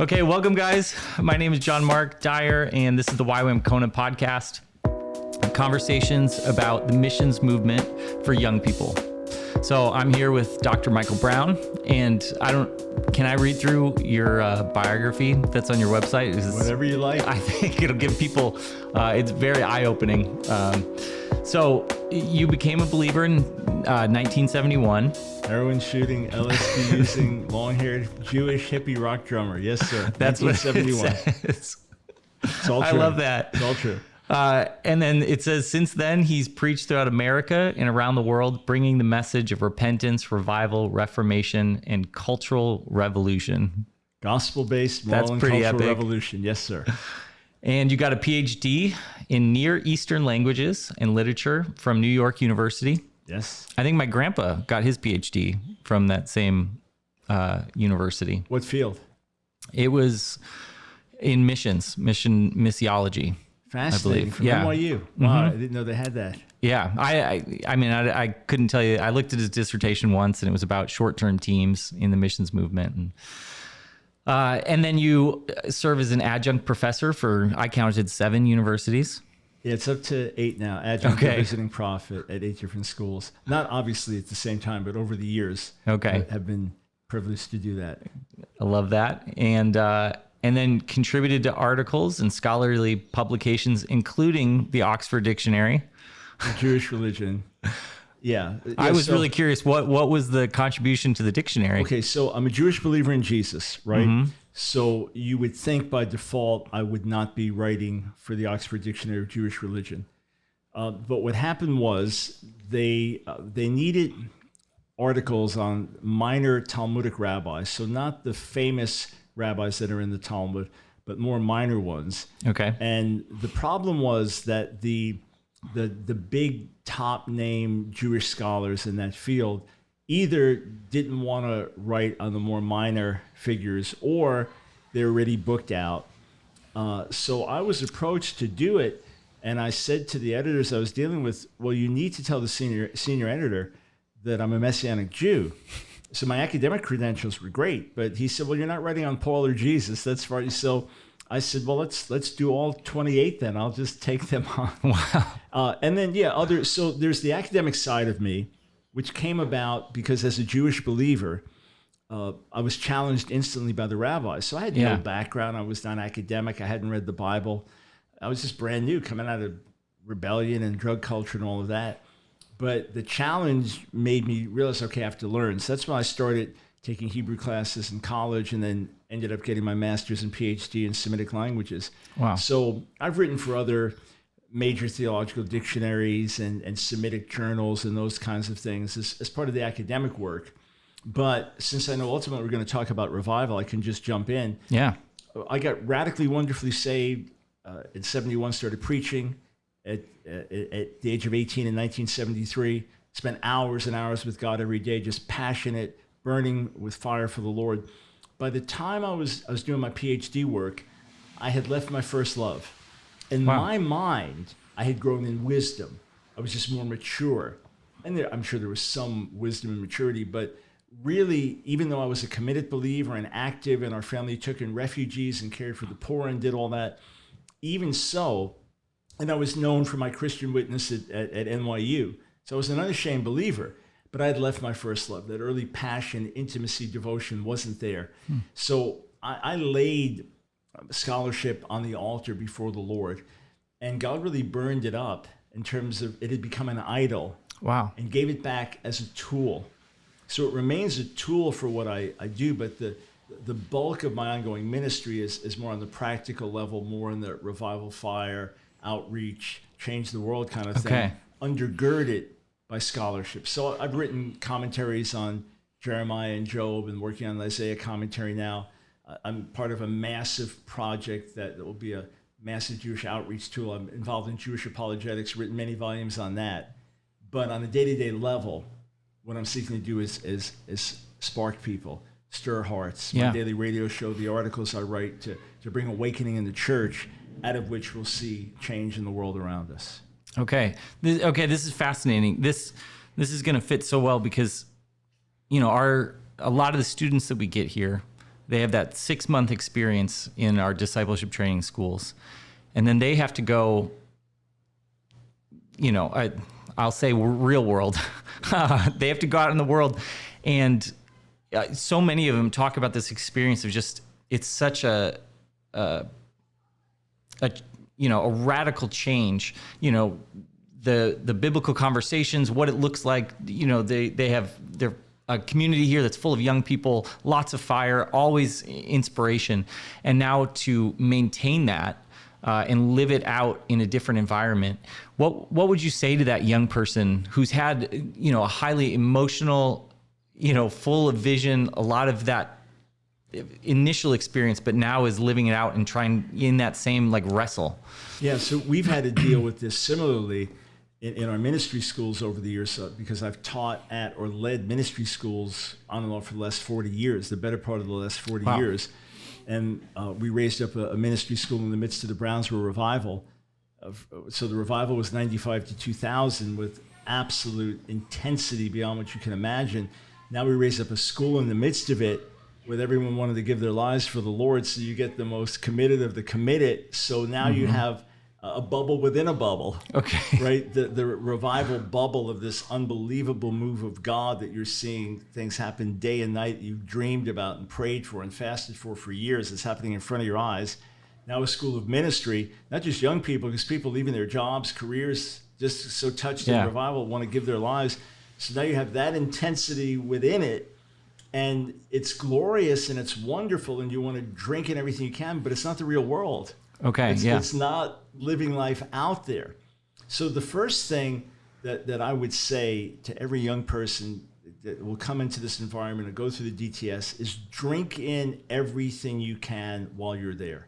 Okay, welcome, guys. My name is John Mark Dyer, and this is the YWAM Kona podcast conversations about the missions movement for young people. So I'm here with Dr. Michael Brown, and I don't. Can I read through your uh, biography that's on your website? Is Whatever you like. I think it'll give people. Uh, it's very eye-opening. Um, so you became a believer in uh, 1971. Heroin shooting, LSD using, long-haired Jewish hippie rock drummer. Yes, sir. That's what it says. It's all I love that. It's all true. Uh, and then it says, since then, he's preached throughout America and around the world, bringing the message of repentance, revival, reformation, and cultural revolution. Gospel-based That's moral and pretty cultural epic. revolution. Yes, sir. And you got a PhD in Near Eastern languages and literature from New York University. Yes. I think my grandpa got his PhD from that same uh, university. What field? It was in missions, mission missiology. Fascinating. believe. From Yeah. Mm-hmm. NYU. Wow, I didn't know they had that. Yeah, I, I, I mean, I, I couldn't tell you. I looked at his dissertation once, and it was about short-term teams in the missions movement, and uh, and then you serve as an adjunct professor for I counted seven universities. Yeah, it's up to eight now. Adjunct Okay. visiting prophet at eight different schools. Not obviously at the same time, but over the years. Okay. I have been privileged to do that. I love that, and uh, and then contributed to articles and scholarly publications, including the Oxford Dictionary. The Jewish religion. Yeah. I was so- really curious what what was the contribution to the dictionary? Okay, so I'm a Jewish believer in Jesus, right? Mm-hmm. So you would think by default I would not be writing for the Oxford Dictionary of Jewish Religion. Uh, but what happened was they uh, they needed articles on minor Talmudic rabbis, so not the famous rabbis that are in the Talmud, but more minor ones. Okay. And the problem was that the the the big top name Jewish scholars in that field either didn't want to write on the more minor figures or they're already booked out. Uh, so I was approached to do it, and I said to the editors I was dealing with, "Well, you need to tell the senior senior editor that I'm a Messianic Jew." So my academic credentials were great, but he said, "Well, you're not writing on Paul or Jesus. That's right." So I said, "Well, let's let's do all 28 then. I'll just take them on." Wow. Uh, and then yeah, other so there's the academic side of me, which came about because as a Jewish believer, uh, I was challenged instantly by the rabbis. So I had Yeah. no background. I was not academic. I hadn't read the Bible. I was just brand new, coming out of rebellion and drug culture and all of that. But the challenge made me realize, okay, I have to learn. So that's when I started taking Hebrew classes in college, and then ended up getting my master's and PhD in Semitic languages. Wow. So I've written for other major theological dictionaries and, and Semitic journals and those kinds of things as, as part of the academic work. But since I know ultimately we're going to talk about revival, I can just jump in. Yeah. I got radically wonderfully saved uh, in 71, started preaching at, at, at the age of 18 in 1973. Spent hours and hours with God every day, just passionate, burning with fire for the Lord. By the time I was, I was doing my PhD work, I had left my first love. In Wow. my mind, I had grown in wisdom. I was just more mature. And there, I'm sure there was some wisdom and maturity, but really, even though I was a committed believer and active, and our family took in refugees and cared for the poor and did all that, even so, and I was known for my Christian witness at, at, at NYU. So I was an unashamed believer, but I had left my first love. That early passion, intimacy, devotion wasn't there. Hmm. So I, I laid scholarship on the altar before the Lord, and God really burned it up in terms of it had become an idol Wow. and gave it back as a tool. So it remains a tool for what I, I do, but the the bulk of my ongoing ministry is, is more on the practical level, more in the revival fire, outreach, change the world kind of thing, Okay. undergirded by scholarship. So I've written commentaries on Jeremiah and Job and working on the Isaiah commentary now. I'm part of a massive project that, will be a massive Jewish outreach tool. I'm involved in Jewish apologetics, written many volumes on that. But on a day-to-day level, what I'm seeking to do is is, is spark people, stir hearts. My daily radio show, the articles I write to, to bring awakening in the church, out of which we'll see change in the world around us. Okay. This, okay. This is fascinating. This this is going to fit so well because, you know, our a lot of the students that we get here, they have that six month experience in our discipleship training schools, and then they have to go. You know, I, I'll say real world. they have to go out in the world, and uh, so many of them talk about this experience of just it's such a, a, a you know a radical change. You know, the the biblical conversations, what it looks like. You know, they they have they're a community here that's full of young people, lots of fire, always inspiration, and now to maintain that uh, and live it out in a different environment. What what would you say to that young person who's had you know a highly emotional, you know, full of vision, a lot of that initial experience, but now is living it out and trying in that same like wrestle? Yeah, so we've had to deal with this similarly in, in our ministry schools over the years uh, because I've taught at or led ministry schools on and off for the last 40 years, the better part of the last 40 wow. years. And uh, we raised up a, a, ministry school in the midst of the Brownsville revival. so the revival was 95 to 2000 with absolute intensity beyond what you can imagine. Now we raised up a school in the midst of it with everyone wanting to give their lives for the Lord. So you get the most committed of the committed. So now mm-hmm. you have a bubble within a bubble. Okay. Right? The, the revival bubble of this unbelievable move of God that you're seeing things happen day and night you've dreamed about and prayed for and fasted for for years. It's happening in front of your eyes. Now, a school of ministry, not just young people, because people leaving their jobs, careers, just so touched yeah. in revival, want to give their lives. So now you have that intensity within it and it's glorious and it's wonderful and you want to drink in everything you can but it's not the real world Okay. It's, yeah. It's not living life out there. So the first thing that, that I would say to every young person that will come into this environment and go through the DTS is drink in everything you can while you're there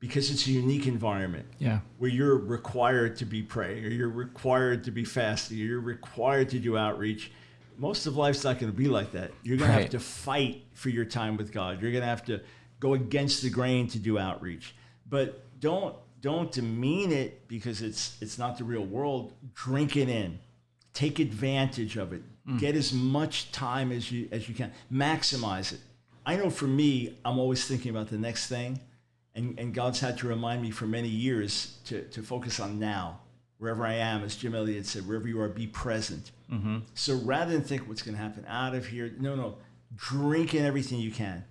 because it's a unique environment yeah. where you're required to be praying or you're required to be fasting or you're required to do outreach most of life's not going to be like that you're going right. to have to fight for your time with god you're going to have to go against the grain to do outreach but don't don't demean it because it's it's not the real world. Drink it in. Take advantage of it. Mm. Get as much time as you as you can. Maximize it. I know for me, I'm always thinking about the next thing. And, and God's had to remind me for many years to, to focus on now. Wherever I am, as Jim Elliot said, wherever you are, be present. Mm-hmm. So rather than think what's going to happen out of here, no, no, drink in everything you can.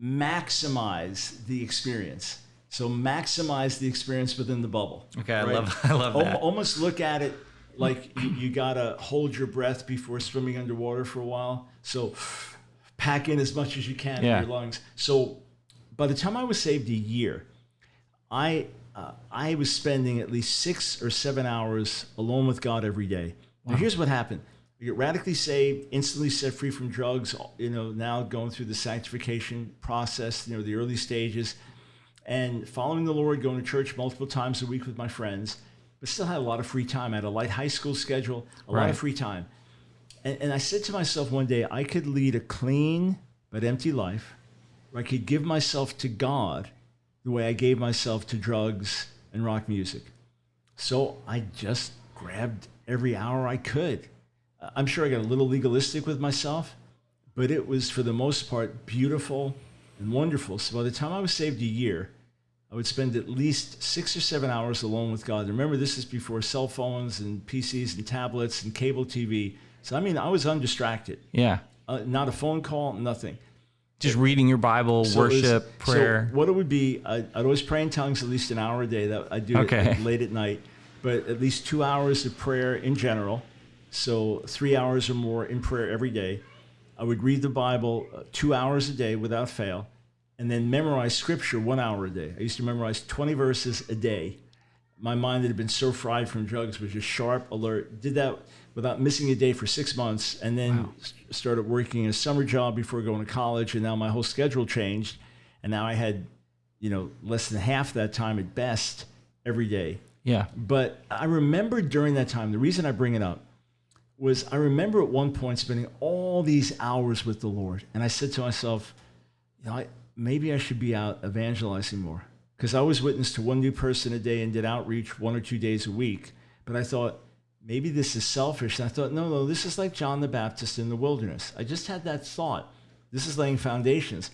Maximize the experience so maximize the experience within the bubble. Okay, right? I love I love that. Almost look at it like you, you gotta hold your breath before swimming underwater for a while. So pack in as much as you can yeah. in your lungs. So by the time I was saved a year, I uh, I was spending at least six or seven hours alone with God every day. Wow. Now here's what happened. You get radically saved, instantly set free from drugs, you know, now going through the sanctification process, you know, the early stages and following the Lord, going to church multiple times a week with my friends, but still had a lot of free time. I had a light high school schedule, a right. lot of free time. And, and I said to myself one day, I could lead a clean but empty life where I could give myself to God the way I gave myself to drugs and rock music. So I just grabbed every hour I could. I'm sure I got a little legalistic with myself, but it was for the most part beautiful and wonderful. So by the time I was saved a year, I would spend at least six or seven hours alone with God. Remember, this is before cell phones and PCs and tablets and cable TV. So, I mean, I was undistracted. Yeah. Uh, not a phone call, nothing. Just reading your Bible, so worship, was, prayer. So what it would be, I'd, I'd, always pray in tongues at least an hour a day. That I do okay. it late at night, but at least two hours of prayer in general. So three hours or more in prayer every day. I would read the Bible uh, two hours a day without fail, and then memorize scripture one hour a day. I used to memorize 20 verses a day. My mind that had been so fried from drugs was just sharp, alert. Did that without missing a day for six months, and then wow. started working a summer job before going to college. And now my whole schedule changed, and now I had, you know, less than half that time at best every day. Yeah. But I remember during that time, the reason I bring it up was I remember at one point spending all these hours with the Lord. And I said to myself, you know, I, maybe I should be out evangelizing more. Because I was witness to one new person a day and did outreach one or two days a week. But I thought, maybe this is selfish. And I thought, no, no, this is like John the Baptist in the wilderness. I just had that thought. This is laying foundations.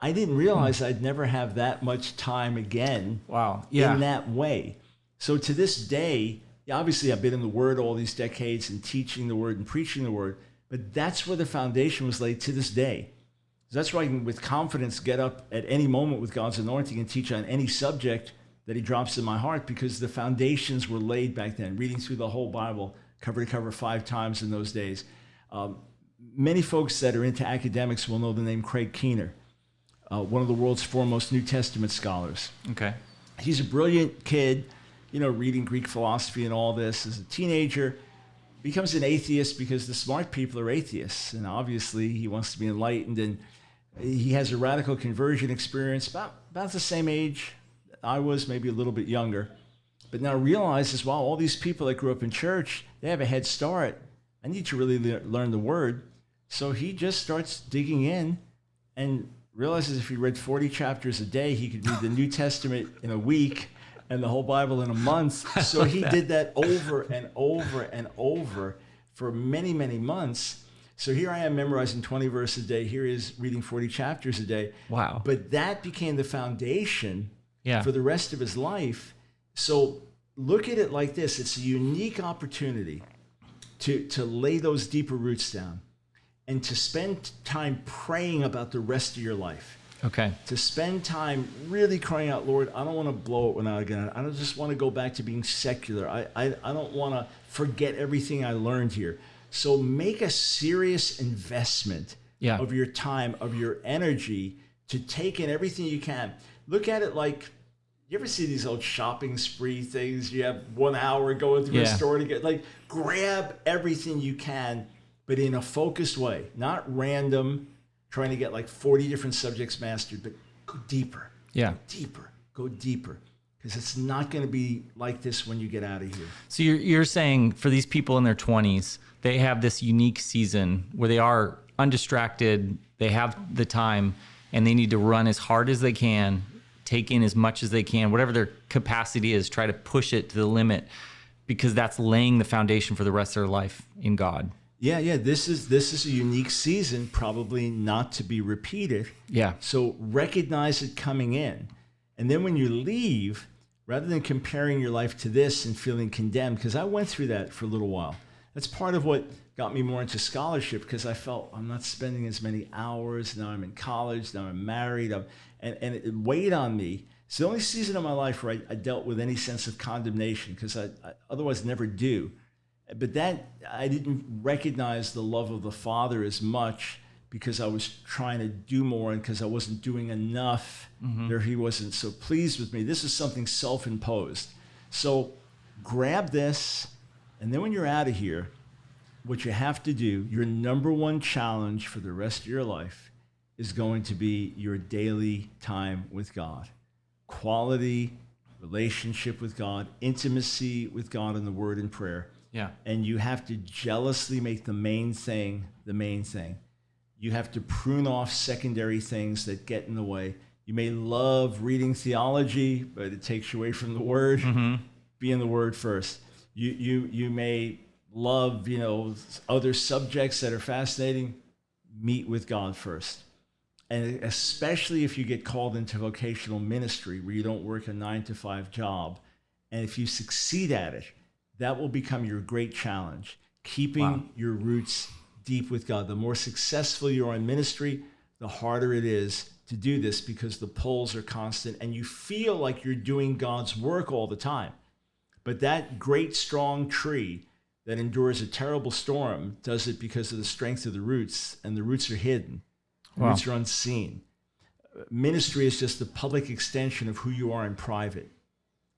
I didn't hmm. realize I'd never have that much time again Wow. Yeah. in that way. So to this day, obviously I've been in the Word all these decades and teaching the Word and preaching the Word, but that's where the foundation was laid to this day. That's why I can, with confidence, get up at any moment with God's anointing and teach on any subject that He drops in my heart because the foundations were laid back then. Reading through the whole Bible, cover to cover, five times in those days. Um, many folks that are into academics will know the name Craig Keener, uh, one of the world's foremost New Testament scholars. okay. He's a brilliant kid, you know, reading Greek philosophy and all this as a teenager. Becomes an atheist because the smart people are atheists, and obviously he wants to be enlightened. And he has a radical conversion experience about about the same age I was, maybe a little bit younger. But now realizes, wow, all these people that grew up in church, they have a head start. I need to really le- learn the word. So he just starts digging in and realizes if he read 40 chapters a day, he could read the New Testament in a week and the whole Bible in a month. So he did that over and over and over for many, many months. So here I am memorizing 20 verses a day. Here he is reading 40 chapters a day. Wow. But that became the foundation Yeah. for the rest of his life. So look at it like this it's a unique opportunity to, to lay those deeper roots down and to spend time praying about the rest of your life. Okay. To spend time really crying out, Lord, I don't want to blow it when I again. I don't just want to go back to being secular. I, I, I don't want to forget everything I learned here. So make a serious investment Yeah. of your time, of your energy to take in everything you can. Look at it like you ever see these old shopping spree things? You have one hour going through a store to get like grab everything you can, but in a focused way, not random, trying to get like 40 different subjects mastered, but go deeper, Yeah. deeper, go deeper. Because it's not going to be like this when you get out of here. So you're you're saying for these people in their 20s, they have this unique season where they are undistracted, they have the time, and they need to run as hard as they can, take in as much as they can, whatever their capacity is, try to push it to the limit, because that's laying the foundation for the rest of their life in God. Yeah, yeah. This is this is a unique season, probably not to be repeated. Yeah. So recognize it coming in. And then when you leave, rather than comparing your life to this and feeling condemned, because I went through that for a little while. That's part of what got me more into scholarship because I felt I'm not spending as many hours. Now I'm in college, now I'm married, I'm, and, and it weighed on me. It's the only season of my life where I, I dealt with any sense of condemnation because I, I otherwise never do. But that, I didn't recognize the love of the Father as much because I was trying to do more and because I wasn't doing enough, mm-hmm. or he wasn't so pleased with me. This is something self imposed. So grab this, and then when you're out of here, what you have to do, your number one challenge for the rest of your life is going to be your daily time with God. Quality relationship with God, intimacy with God in the word and prayer Yeah. and you have to jealously make the main thing the main thing. You have to prune off secondary things that get in the way. You may love reading theology, but it takes you away from the word. Mm-hmm. Be in the word first. You you you may love, you know, other subjects that are fascinating. Meet with God first. And especially if you get called into vocational ministry where you don't work a 9 to 5 job, and if you succeed at it, that will become your great challenge. Keeping Wow. your roots deep with God. The more successful you are in ministry, the harder it is to do this because the pulls are constant and you feel like you're doing God's work all the time. But that great strong tree that endures a terrible storm does it because of the strength of the roots, and the roots are hidden. The Wow. Roots are unseen. Ministry is just the public extension of who you are in private.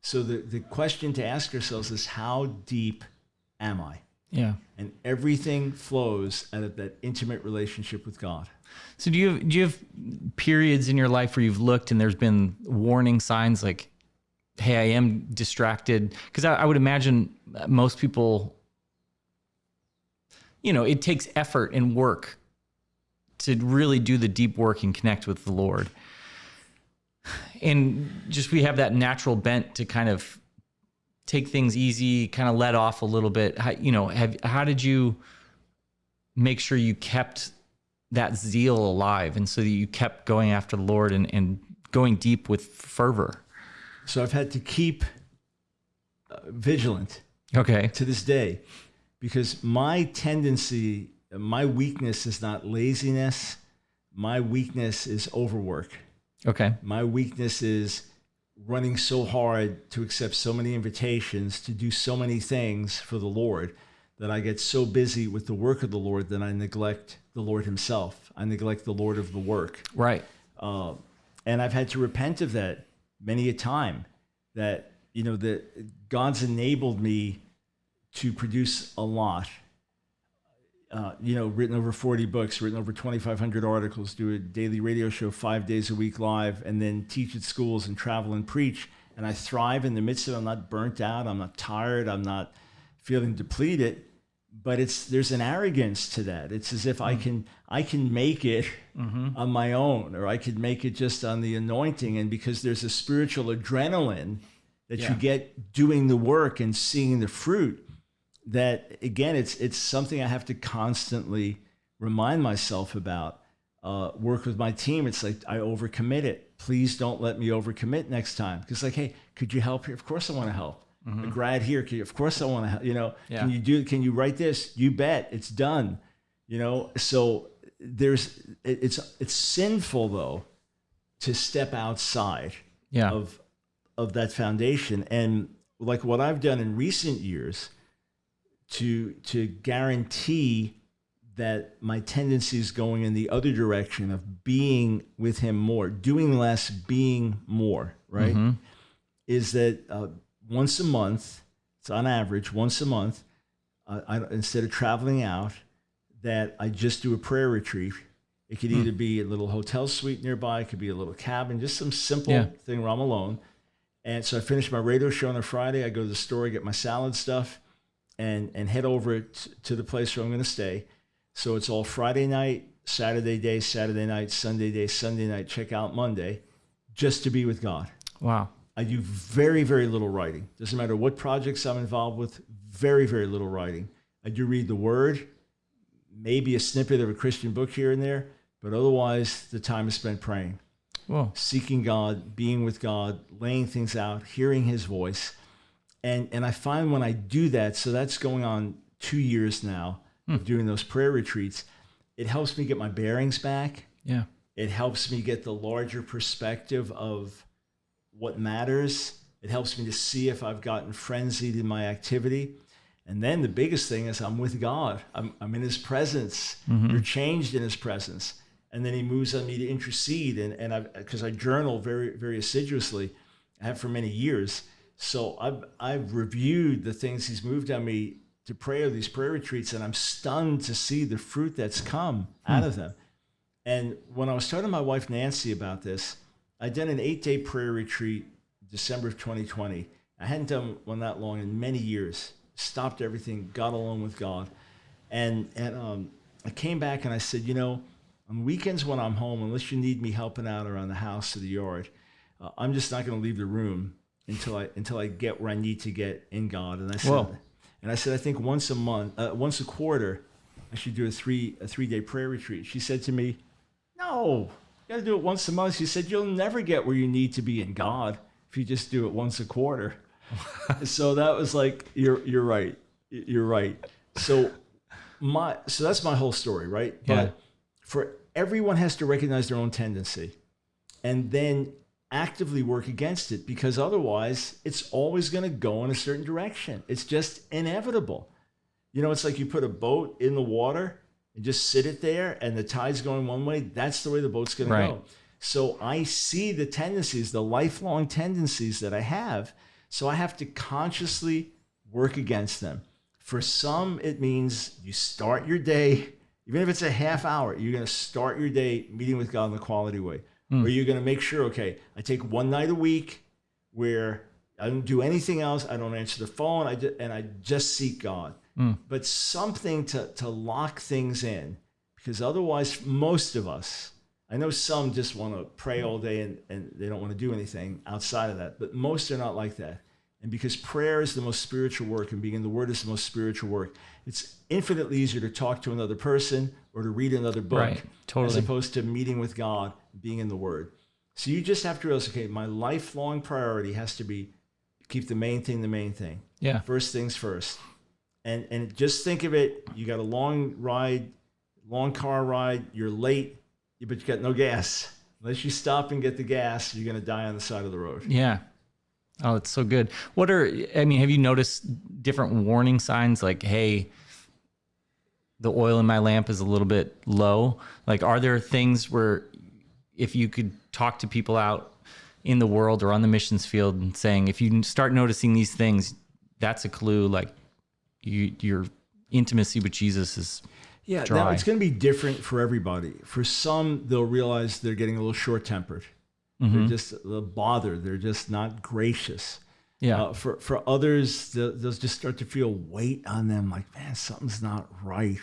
So the, the question to ask ourselves is how deep am I? Yeah. And everything flows out of that intimate relationship with God. So do you have, do you have periods in your life where you've looked and there's been warning signs like, hey, I am distracted? Because I, I would imagine most people, you know, it takes effort and work to really do the deep work and connect with the Lord. And just we have that natural bent to kind of take things easy, kind of let off a little bit. How, you know, have how did you make sure you kept that zeal alive and so that you kept going after the Lord and, and going deep with fervor? So I've had to keep uh, vigilant Okay. to this day because my tendency, my weakness is not laziness. My weakness is overwork. Okay. My weakness is running so hard to accept so many invitations to do so many things for the Lord that I get so busy with the work of the Lord that I neglect the Lord Himself. I neglect the Lord of the work. Right. Uh, and I've had to repent of that many a time that, you know, that God's enabled me to produce a lot. Uh, you know, written over 40 books, written over 2,500 articles, do a daily radio show five days a week live, and then teach at schools and travel and preach. And I thrive in the midst of it. I'm not burnt out. I'm not tired. I'm not feeling depleted. But it's there's an arrogance to that. It's as if I can I can make it on my own, or I could make it just on the anointing. And because there's a spiritual adrenaline that Yeah. you get doing the work and seeing the fruit, that again it's it's something I have to constantly remind myself about. Uh, work with my team. It's like I overcommit it. Please don't let me overcommit next time. Because like, hey, could you help here? Of course I want to help. A grad here, you, of course I want to help. You know, Yeah. can you do? Can you write this? You bet. It's done. You know. So there's it, it's it's sinful though to step outside Yeah. of of that foundation and like what I've done in recent years to to guarantee that my tendency is going in the other direction of being with him more doing less being more right Mhm. is that uh, once a month it's on average once a month uh, I, instead of traveling out that I just do a prayer retreat it could either be a little hotel suite nearby it could be a little cabin just some simple Yeah. thing where I'm alone and so I finish my radio show on a Friday. I go to the store, get my salad stuff, and and head over to the place where I'm going to stay. So it's all Friday night, Saturday day, Saturday night, Sunday day, Sunday night. Check out Monday, just to be with God. Wow. I do very very little writing. Doesn't matter what projects I'm involved with. Very very little writing. I do read the Word, maybe a snippet of a Christian book here and there, but otherwise the time is spent praying Whoa. seeking God, being with God, laying things out, hearing his voice. And and I find when I do that, so that's going on 2 years now hmm. of doing those prayer retreats, it helps me get my bearings back. Yeah. It helps me get the larger perspective of what matters. It helps me to see if I've gotten frenzied in my activity. And then the biggest thing is I'm with God. I'm, I'm in his presence. Mm-hmm. You're changed in his presence. And then he moves on me to intercede. And, and I, because I journal very, very assiduously, I have for many years. So I've, I've reviewed the things he's moved on me to pray or these prayer retreats, and I'm stunned to see the fruit that's come out of them. And when I was talking to my wife Nancy about this, I did an eight day prayer retreat December of 2020. I hadn't done one that long in many years. Stopped everything, got alone with God, and and um, I came back and I said, you know, on weekends when I'm home, unless you need me helping out around the house or the yard, uh, I'm just not going to leave the room until I until I get where I need to get in God. And I said, Whoa. and I said, I think once a month, uh, once a quarter, I should do a three a three day prayer retreat. She said to me, No, you got to do it once a month. She said, You'll never get where you need to be in God if you just do it once a quarter. so that was like, You're you're right. You're right. So my so that's my whole story, right? Yeah. But for everyone has to recognize their own tendency and then actively work against it because otherwise it's always going to go in a certain direction. It's just inevitable. You know, it's like you put a boat in the water and just sit it there and the tide's going one way. That's the way the boat's going Right. to go. So I see the tendencies, the lifelong tendencies that I have. So I have to consciously work against them. For some, it means you start your day, even if it's a half hour, you're going to start your day meeting with God in the quality way. Hmm. Or you're going to make sure, okay, I take one night a week where I don't do anything else. I don't answer the phone. I just, and I just seek God. Hmm. But something to, to lock things in, because otherwise, most of us, I know some just want to pray all day and, and they don't want to do anything outside of that, but most are not like that. And because prayer is the most spiritual work and being in the Word is the most spiritual work, it's infinitely easier to talk to another person or to read another book Right, totally. as opposed to meeting with God, being in the Word. So you just have to realize, okay, my lifelong priority has to be keep the main thing the main thing. Yeah. First things first. And and just think of it, you got a long ride, long car ride, you're late, but you got no gas. Unless you stop and get the gas, you're gonna die on the side of the road. Yeah. Oh, it's so good. What are I mean, have you noticed different warning signs like, hey, the oil in my lamp is a little bit low? Like are there things where if you could talk to people out in the world or on the missions field and saying if you start noticing these things, that's a clue like you your intimacy with Jesus is Yeah, now it's gonna be different for everybody. For some, they'll realize they're getting a little short tempered. They're just bothered. They're just not gracious. yeah. Uh, for for others, they'll, they'll just start to feel weight on them, like man, something's not right.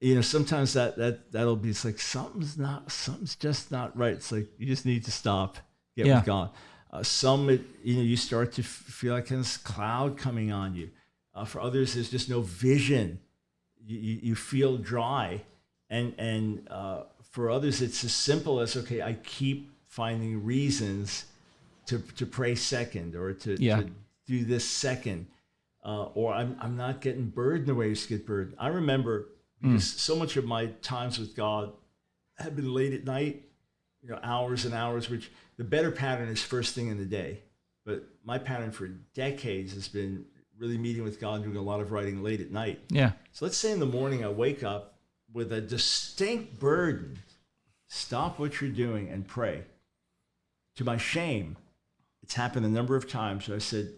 You know, sometimes that that that'll be it's like something's not, something's just not right. It's like you just need to stop, get Yeah. with God. Uh, some, it, you know, you start to f- feel like this cloud coming on you. Uh, for others, there's just no vision. You, you, you feel dry, and and uh, for others, it's as simple as okay, I keep finding reasons to to pray second or to, Yeah. to do this second, uh, or I'm I'm not getting burdened the way I get burdened. I remember because so much of my times with God have been late at night, you know, hours and hours. Which the better pattern is first thing in the day, but my pattern for decades has been really meeting with God, and doing a lot of writing late at night. yeah. So let's say in the morning I wake up with a distinct burden. Stop what you're doing and pray. To my shame, it's happened a number of times. So I said,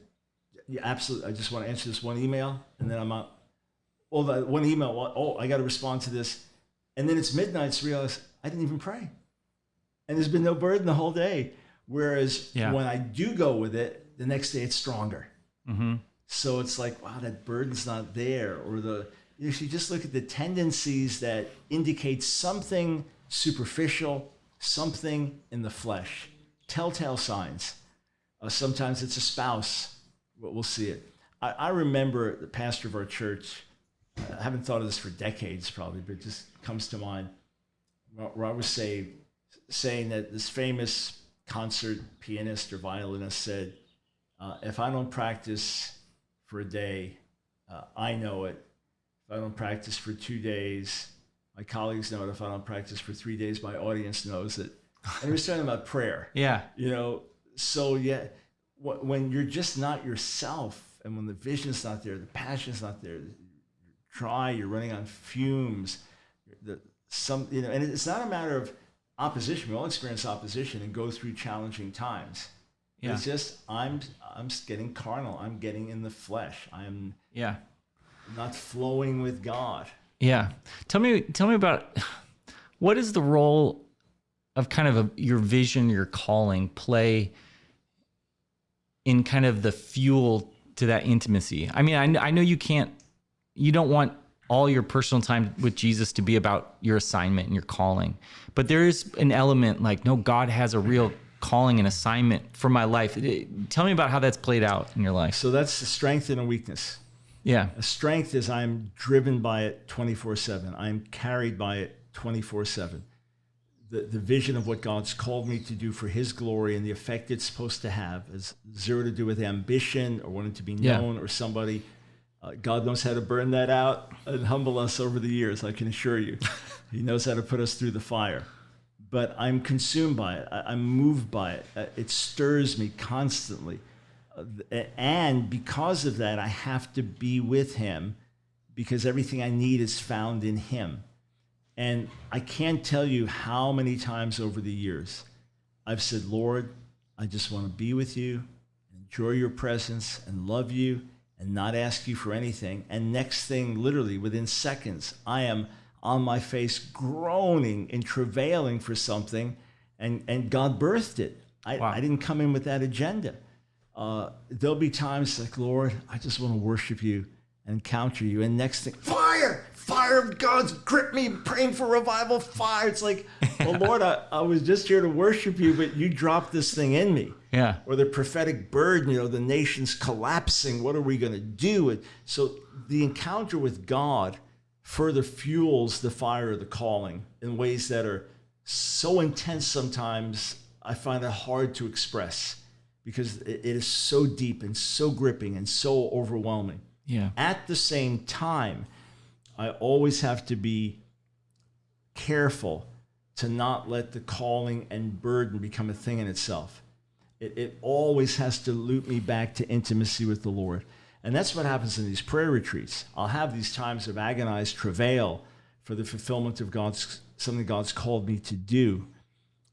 yeah, absolutely. I just want to answer this one email, and then I'm out. That one email. Oh, I got to respond to this, and then it's midnight. So I realize I didn't even pray, and there's been no burden the whole day. Whereas Yeah. when I do go with it, the next day it's stronger. Mm-hmm. So it's like, wow, that burden's not there. Or the if you just look at the tendencies that indicate something superficial, something in the flesh, telltale signs. Uh, sometimes it's a spouse. But we'll see it. I, I remember the pastor of our church. I haven't thought of this for decades, probably, but it just comes to mind. Where I was saved, saying that this famous concert pianist or violinist said, uh, "If I don't practice for a day, uh, I know it. If I don't practice for two days, my colleagues know it. If I don't practice for three days, my audience knows it." And he was talking about prayer Yeah. you know so yeah wh- when you're just not yourself and when the vision's not there the passion's not there you're dry you're running on fumes the some you know and it's not a matter of opposition we all experience opposition and go through challenging times Yeah. it's just i'm i'm getting carnal i'm getting in the flesh i'm Yeah. not flowing with god Yeah. Tell me tell me about what is the role of kind of a, your vision, your calling play in kind of the fuel to that intimacy? I mean, I, I know you can't you don't want all your personal time with Jesus to be about your assignment and your calling. But there is an element like no God has a real calling and assignment for my life. It- tell me about how that's played out in your life. so that's a strength and a weakness Yeah. A strength is I'm driven by it 24 7. I'm carried by it 24 7. The, the vision of what God's called me to do for His glory and the effect it's supposed to have is zero to do with ambition or wanting to be Yeah. known or somebody. Uh, God knows how to burn that out and humble us over the years, I can assure you. he knows how to put us through the fire. But I'm consumed by it, I, I'm moved by it. Uh, it stirs me constantly and because of that, I have to be with him because everything I need is found in him. And I can't tell you how many times over the years I've said, Lord, I just want to be with you, enjoy your presence, and love you, and not ask you for anything. And next thing, literally within seconds, I am on my face groaning and travailing for something, and, and God birthed it. I, Wow. I didn't come in with that agenda uh, there'll be times like, Lord, I just want to worship you and encounter you. And next thing, fire, fire of God's grip me, praying for revival, fire. It's like, well, Lord, I, I was just here to worship you, but you dropped this thing in me. Yeah. Or the prophetic burden, you know, the nation's collapsing. What are we going to do? And so the encounter with God further fuels the fire of the calling in ways that are so intense sometimes, I find it hard to express because it is so deep and so gripping and so overwhelming. Yeah. At the same time, I always have to be careful to not let the calling and burden become a thing in itself. It, it always has to loop me back to intimacy with the Lord. And that's what happens in these prayer retreats. I'll have these times of agonized travail for the fulfillment of God's something God's called me to do.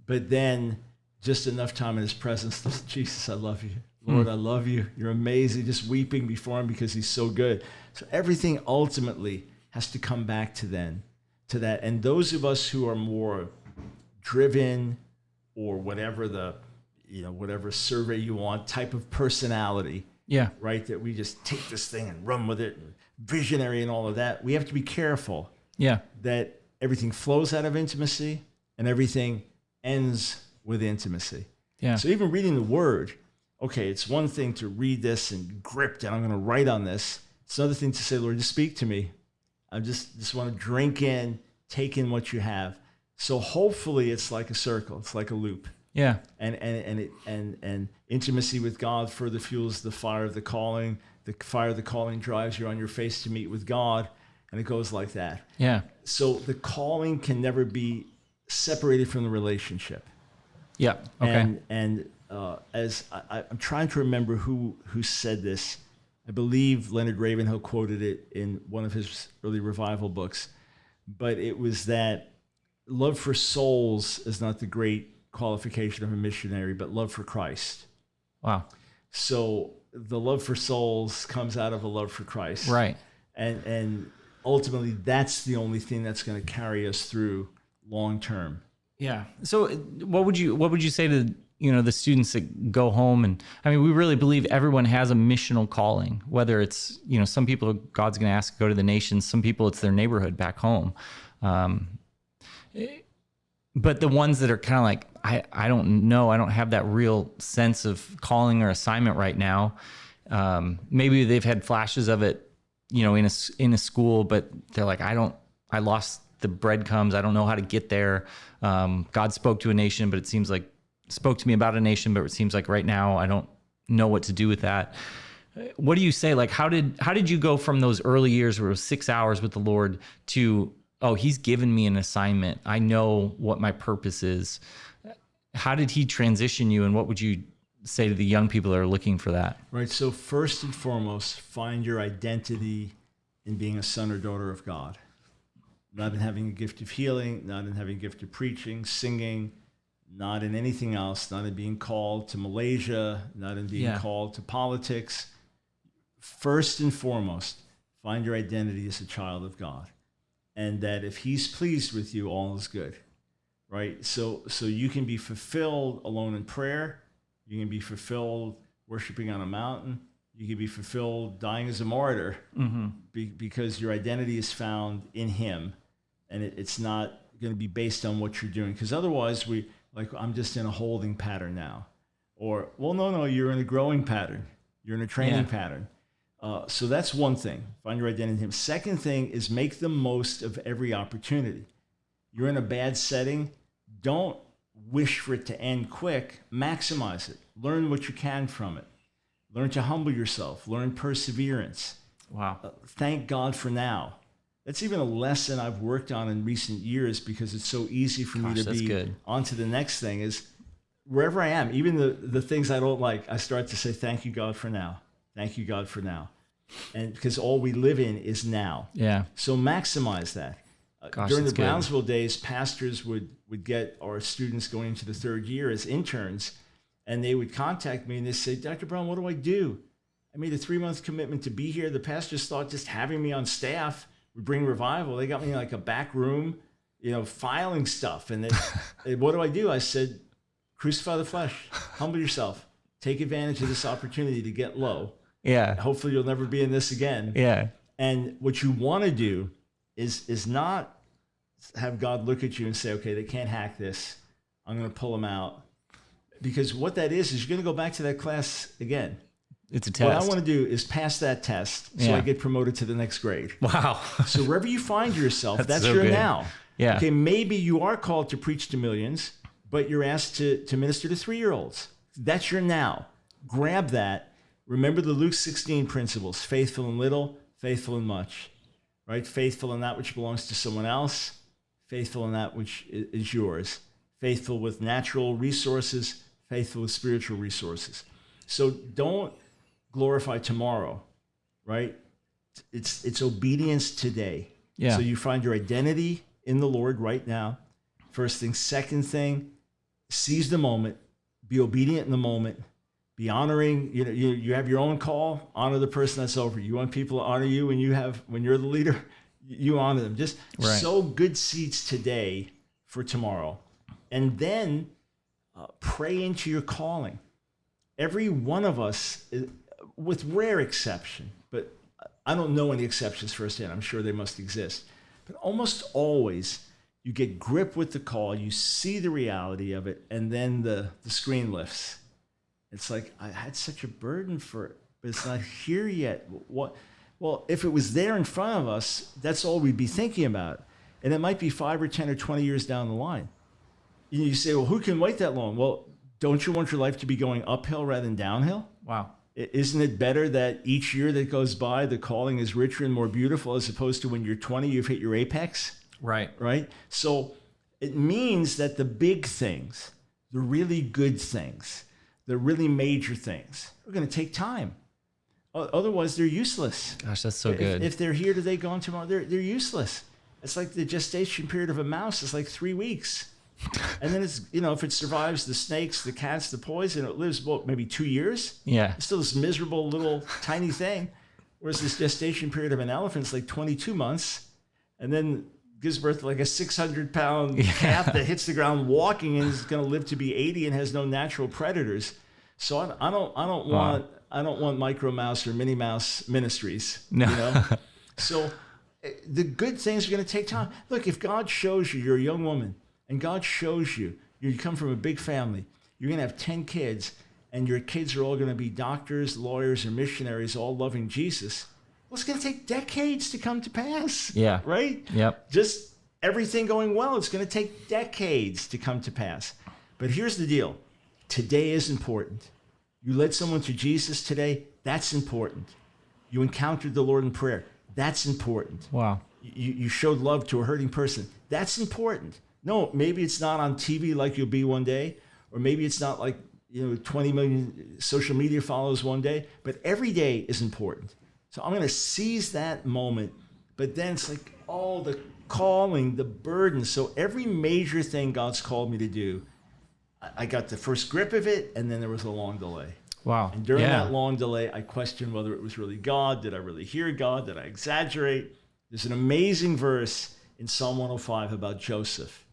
But then just enough time in his presence, Jesus, I love you. Hmm. Lord, I love you. You're amazing. Just weeping before him because he's so good. So everything ultimately has to come back to then, to that. And those of us who are more driven or whatever the, you know, whatever survey you want, type of personality, Yeah. right? That we just take this thing and run with it, and visionary and all of that. We have to be careful Yeah. that everything flows out of intimacy and everything ends with intimacy. Yeah. So even reading the word, okay, it's one thing to read this and grip it. I'm going to write on this. It's another thing to say, Lord, just speak to me. I just just want to drink in, take in what you have. So hopefully it's like a circle. It's like a loop. Yeah. And and and it, and and intimacy with God further fuels the fire of the calling. The fire of the calling drives you on your face to meet with God, and it goes like that. Yeah. So the calling can never be separated from the relationship. Yeah. Okay. And and uh, as I, I'm trying to remember who who said this, I believe Leonard Ravenhill quoted it in one of his early revival books, but it was that love for souls is not the great qualification of a missionary, but love for Christ. wow. So the love for souls comes out of a love for Christ, Right. and and ultimately that's the only thing that's going to carry us through long term. Yeah. So uh, what would you what would you say to you know the students that go home and I mean we really believe everyone has a missional calling whether it's you know some people God's going to ask to go to the nations some people it's their neighborhood back home. Um, but the ones that are kind of like I I don't know I don't have that real sense of calling or assignment right now. Um, maybe they've had flashes of it you know in a in a school but they're like I don't I lost the breadcrumbs I don't know how to get there. Um, God spoke to a nation but it seems like spoke to me about a nation but it seems like right now I don't know what to do with that what do you say like how did how did you go from those early years where it was six hours with the lord to oh he's given me an assignment i know what my purpose is how did he transition you and what would you say to the young people that are looking for that Right. So first and foremost, find your identity in being a son or daughter of God. Not in having a gift of healing, not in having a gift of preaching, singing, not in anything else, not in being called to Malaysia, not in being Yeah. called to politics. First and foremost, find your identity as a child of God. And that if he's pleased with you, all is good. Right? So so you can be fulfilled alone in prayer. You can be fulfilled worshiping on a mountain. You can be fulfilled dying as a martyr mm-hmm. be, because your identity is found in Him, and it, it's not going to be based on what you're doing. Because otherwise, we like I'm just in a holding pattern now, or well, no, no, you're in a growing pattern. You're in a training Yeah. pattern. Uh, so that's one thing. Find your identity. Second thing is make the most of every opportunity. You're in a bad setting. Don't wish for it to end quick. Maximize it. Learn what you can from it. Learn to humble yourself. Learn perseverance wow uh, thank God for now. That's even a lesson I've worked on in recent years because it's so easy for me to be good. on to the next thing is wherever I am, even the, the things I don't like, I start to say, thank you, God, for now. Thank you, God, for now. And because all we live in is now. yeah So maximize that. Uh, Gosh, During the good. Brownsville days, pastors would, would get our students going into the third year as interns, and they would contact me and they say, Dr. Brown, what do I do? I made a three month commitment to be here. The pastors thought just having me on staff would bring revival. They got me in like a back room, you know, filing stuff. And they, what do I do? I said, crucify the flesh, humble yourself, take advantage of this opportunity to get low. yeah Hopefully, you'll never be in this again. yeah And what you want to do is is not have God look at you and say, "Okay, they can't hack this. I'm going to pull them out." Because what that is is you're going to go back to that class again. It's a What. I want to do is pass that test so Yeah. I get promoted to the next grade. wow. So wherever you find yourself, that's, so your good. now. Yeah. Okay, maybe you are called to preach to millions, but you're asked to, to minister to three year olds. That's your now. Grab that. Remember the Luke 16 principles faithful in little, faithful in much, right? Faithful in that which belongs to someone else, faithful in that which is yours, faithful with natural resources, faithful with spiritual resources. So don't glorify tomorrow, right? It's it's obedience today. Yeah. So you find your identity in the Lord right now. First thing. Second thing, seize the moment. Be obedient in the moment. Be honoring. You know, you, you have your own call. Honor the person that's over you. You want people to honor you when you have when you're the leader. You honor them. Just Right. sow good seeds today for tomorrow, and then uh, pray into your calling. Every one of us, uh, with rare exception, but I don't know any exceptions firsthand. I'm sure they must exist. But almost always, you get grip with the call, you see the reality of it, and then the, the screen lifts. It's like, I had such a burden for it, but it's not here yet. What? Well, if it was there in front of us, that's all we'd be thinking about. And it might be five or 10 or 20 years down the line. You you say, well, who can wait that long? Well, don't you want your life to be going uphill rather than downhill? Wow. Isn't it better that each year that goes by, the calling is richer and more beautiful as opposed to when you're 20, you've hit your apex, Right. right? So it means that the big things, the really good things, the really major things are going to take time. Otherwise, they're useless. Gosh, that's so If- good. If, they're here today, gone tomorrow, they're, they're useless. It's like the gestation period of a mouse is like three weeks. And then it's, you know, if it survives the snakes, the cats, the poison, it lives, what, maybe two years? yeah. It's still this miserable little tiny thing. Whereas this gestation period of an elephant is like 22 months and then gives birth to like a 600 pound calf that hits the ground walking and is going to live to be 80 and has no natural predators. So I, I don't, I don't want, I don't want micro mouse or mini mouse ministries. No. You know? so eh, the good things are going to take time. Look, if God shows you you're a young woman and God shows you you come from a big family, you're going to have 10 kids and your kids are all going to be doctors, lawyers, or missionaries, all loving Jesus. Well, it's going to take decades to come to pass. Yeah. Right? Yep. Just everything going well, it's going to take decades to come to pass. But here's the deal today is important. You led someone to Jesus today, that's important. You encountered the Lord in prayer, that's important. Wow. You, you showed love to a hurting person, that's important. No, maybe it's not on TV like you'll be one day, or maybe it's not like you know 20 million social media followers one day, but every day is important. So I'm going to seize that moment, but then it's like all the calling, the burden. So every major thing God's called me to do, I- I got the first grip of it, and then there was a long delay. Wow. And during yeah. that long delay, I questioned whether it was really God. Did I really hear God? Did I exaggerate? There's an amazing verse in Psalm 105 about Joseph.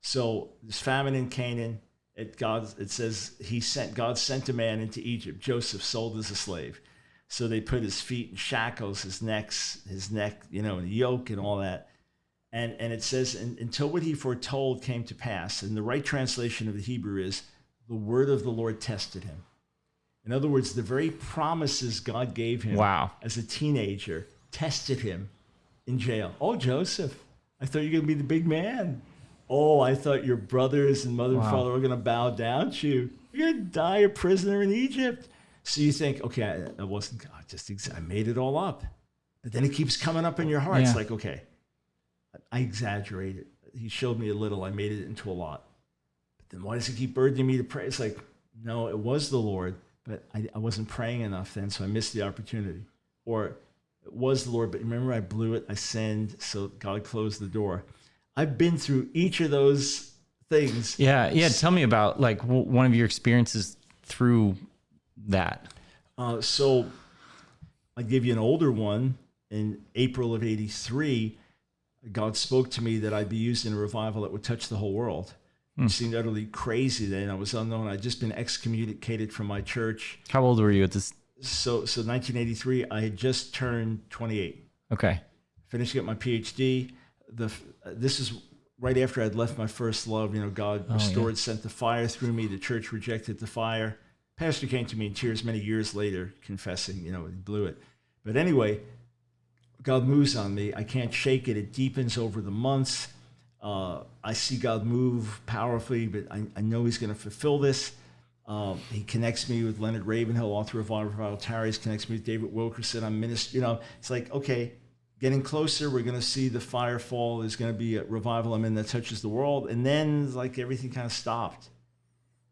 So this famine in Canaan, it God it says he sent God sent a man into Egypt. Joseph sold as a slave. So they put his feet in shackles, his necks, his neck, you know, in a yoke and all that. And and it says "And- until what he foretold came to pass. And the right translation of the Hebrew is the word of the Lord tested him. In other words, the very promises God gave him Wow. as a teenager tested him in jail. Oh, Joseph, I thought you were going to be the big man. Oh, I thought your brothers and mother and father were going to bow down to you. You're going to die a prisoner in Egypt. So you think, okay, I, I wasn't, I just, ex- I made it all up. But then it keeps coming up in your heart. It's like, okay, I exaggerated. He showed me a little, I made it into a lot. But then why does he keep burdening me to pray? It's like, no, it was the Lord, but I, I wasn't praying enough then, so I missed the opportunity. Or it was the Lord, but remember I blew it, I sinned, so God closed the door. I've been through each of those things. Yeah. Yeah. Tell me about like w- one of your experiences through that. Uh, so I give you an older one. In April of 83, God spoke to me that I'd be used in a revival that would touch the whole world. It seemed utterly crazy then. I was unknown. I'd just been excommunicated from my church. How old were you at this? So, so 1983, I had just turned 28. Okay. finished up my PhD. The this is right after I'd left my first love, you know, God Oh, restored, sent the fire through me. The church rejected the fire. Pastor came to me in tears many years later, confessing, you know, he blew it. But anyway, God moves on me. I can't shake it. It deepens over the months. Uh, I see God move powerfully, but I, I know He's going to fulfill this. Um, he connects me with Leonard Ravenhill, author of Revival Tarries, connects me with David Wilkerson. I'm minister. You know, it's like okay, getting closer. We're going to see the fire fall. There's going to be a revival I'm in that touches the world, and then like everything kind of stopped,